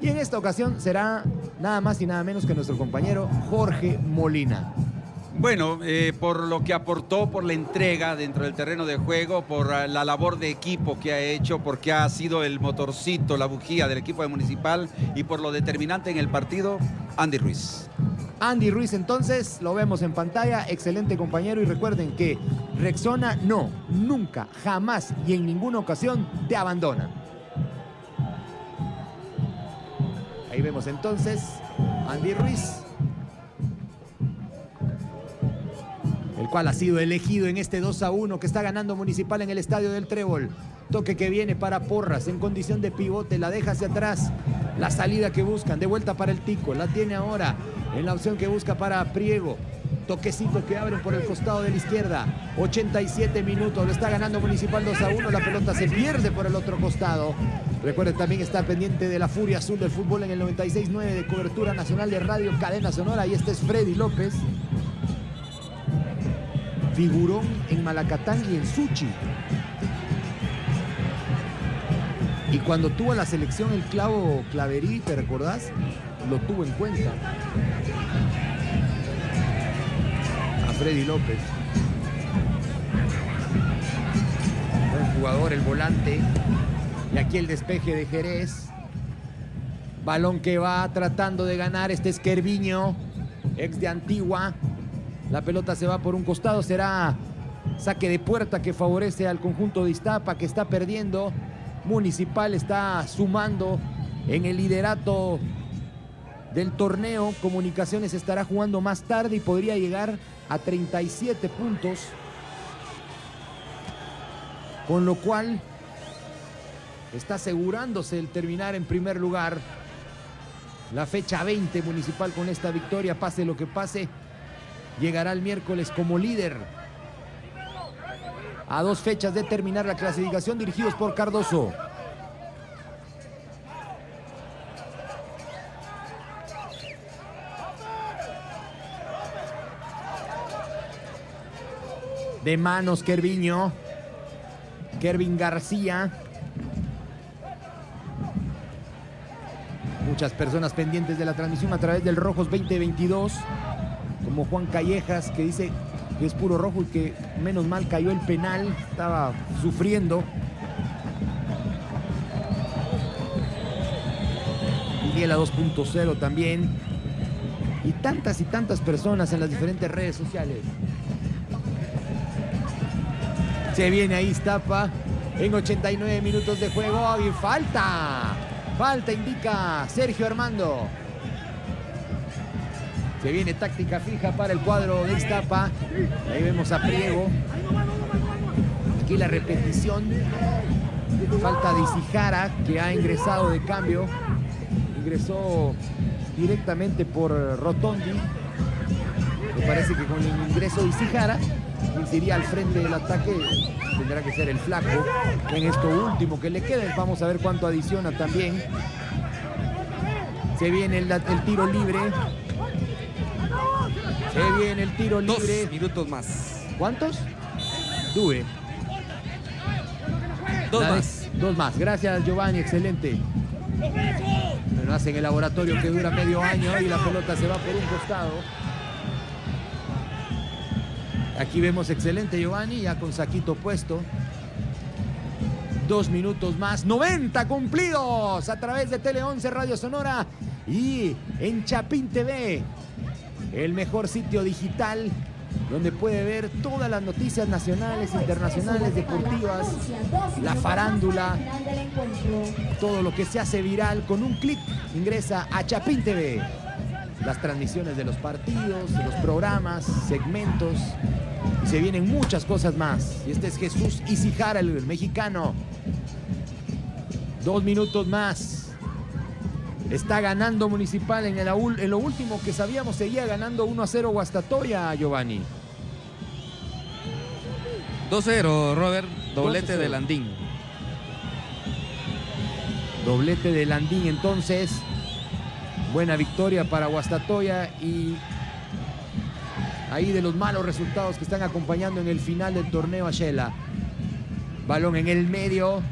Y en esta ocasión será nada más y nada menos que nuestro compañero Jorge Molina. Bueno, eh, por lo que aportó, por la entrega dentro del terreno de juego, por ah, la labor de equipo que ha hecho, porque ha sido el motorcito, la bujía del equipo de Municipal y por lo determinante en el partido, Andy Ruiz. Andy Ruiz entonces, lo vemos en pantalla, excelente compañero y recuerden que Rexona no, nunca, jamás y en ninguna ocasión te abandona. Ahí vemos entonces Andy Ruiz. El cual ha sido elegido en este 2 a 1 que está ganando Municipal en el estadio del Trébol. Toque que viene para Porras en condición de pivote, la deja hacia atrás. La salida que buscan, de vuelta para el Tico, la tiene ahora en la opción que busca para Priego. Toquecito que abren por el costado de la izquierda. 87 minutos, lo está ganando Municipal 2 a 1. La pelota se pierde por el otro costado. Recuerden también estar pendiente de la furia azul del fútbol en el 96.9 de cobertura nacional de radio Cadena Sonora. Y este es Freddy López. Figurón en Malacatán y en Suchi. Y cuando tuvo la selección el clavo Claverí, ¿te recordás? Lo tuvo en cuenta. A Freddy López. Buen jugador, el volante. Y aquí el despeje de Jerez. Balón que va tratando de ganar este Esquerviño, ex de Antigua. La pelota se va por un costado, será saque de puerta que favorece al conjunto de Iztapa que está perdiendo. Municipal está sumando en el liderato del torneo. Comunicaciones estará jugando más tarde y podría llegar a 37 puntos. Con lo cual está asegurándose el terminar en primer lugar. La fecha 20 municipal con esta victoria, pase lo que pase, llegará el miércoles como líder. A dos fechas de terminar la clasificación dirigidos por Cardoso. De manos Kerviño. Kervin García. Muchas personas pendientes de la transmisión a través del Rojos 2022. Como Juan Callejas que dice que es puro rojo y que menos mal cayó el penal. Estaba sufriendo. Miguel a 2.0 también. Y tantas y tantas personas en las diferentes redes sociales. Se viene ahí Iztapa en 89 minutos de juego y falta. Falta indica Sergio Armando. Se viene táctica fija para el cuadro de Iztapa. Ahí vemos a Priego. Aquí la repetición. Falta de Isijara que ha ingresado de cambio. Ingresó directamente por Rotondi. Me parece que con el ingreso de Isijara quien al frente del ataque tendrá que ser el flaco en esto último que le queda vamos a ver cuánto adiciona también se viene el tiro libre se viene el tiro libre. Dos minutos más. ¿cuántos? Due. Dos más. dos más. Gracias Giovanni. Excelente. Pero hacen el laboratorio que dura medio año y la pelota se va por un costado. Aquí vemos excelente Giovanni, ya con saquito puesto. Dos minutos más, 90 cumplidos a través de Tele 11 Radio Sonora y en Chapín TV, el mejor sitio digital donde puede ver todas las noticias nacionales, internacionales, deportivas, la farándula, todo lo que se hace viral con un clic. Ingresa a Chapín TV. Las transmisiones de los partidos, los programas, segmentos. Y se vienen muchas cosas más. Y este es Jesús Isijara, el mexicano. Dos minutos más. Está ganando Municipal en, el en lo último que sabíamos. Seguía ganando 1 a 0 Guastatoya, Giovanni. 2-0, Robert. Doblete 2-0. de Landín. Doblete de Landín entonces. Buena victoria para Guastatoya y ahí de los malos resultados que están acompañando en el final del torneo a Shela. Balón en el medio.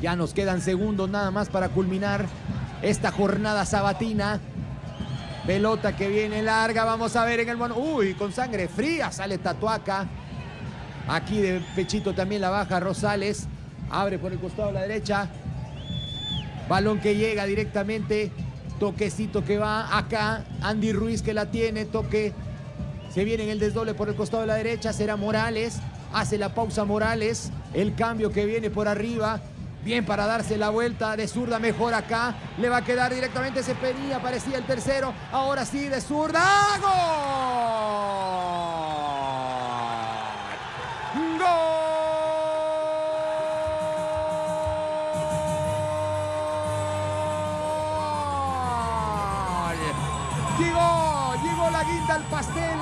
Ya nos quedan segundos nada más para culminar esta jornada sabatina. Pelota que viene larga, vamos a ver en el mono. Uy, con sangre fría sale Tatuaca. Aquí de pechito también la baja Rosales. Abre por el costado de la derecha. Balón que llega directamente. Toquecito que va acá. Andy Ruiz que la tiene. Toque. Se viene en el desdoble por el costado de la derecha. Será Morales. Hace la pausa Morales. El cambio que viene por arriba. Bien para darse la vuelta de zurda, mejor acá. Le va a quedar directamente Cepení, aparecía el tercero. Ahora sí, de zurda. ¡Gol! ¡Gol! Llegó, llegó la guinda al pastel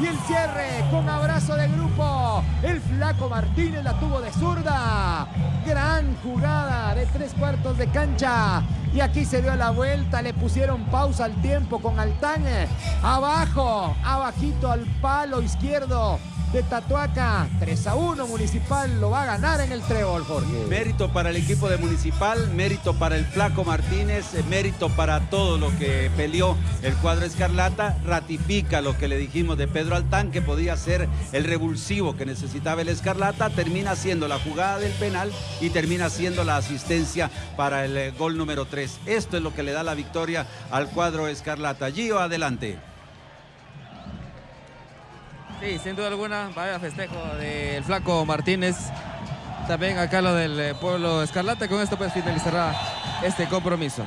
y el cierre con abrazo de grupo. El flaco Martínez la tuvo de zurda. Gran jugada de tres cuartos de cancha. Y aquí se dio la vuelta, le pusieron pausa al tiempo con Altán. Abajo, abajito al palo izquierdo de Tatuaca. 3 a 1 Municipal lo va a ganar en el trébol, Jorge. Mérito para el equipo de Municipal, mérito para el Flaco Martínez, eh, mérito para todo lo que peleó el cuadro Escarlata. Ratifica lo que le dijimos de Pedro Altán, que podía ser el revulsivo que necesitaba el Escarlata. Termina siendo la jugada del penal y termina siendo la asistencia para el eh, gol número 3. Esto es lo que le da la victoria al cuadro Escarlata. Gio, adelante. Sí, sin duda alguna, vaya festejo del flaco Martínez. También acá lo del eh, pueblo Escarlata. Con esto pues finalizará este compromiso.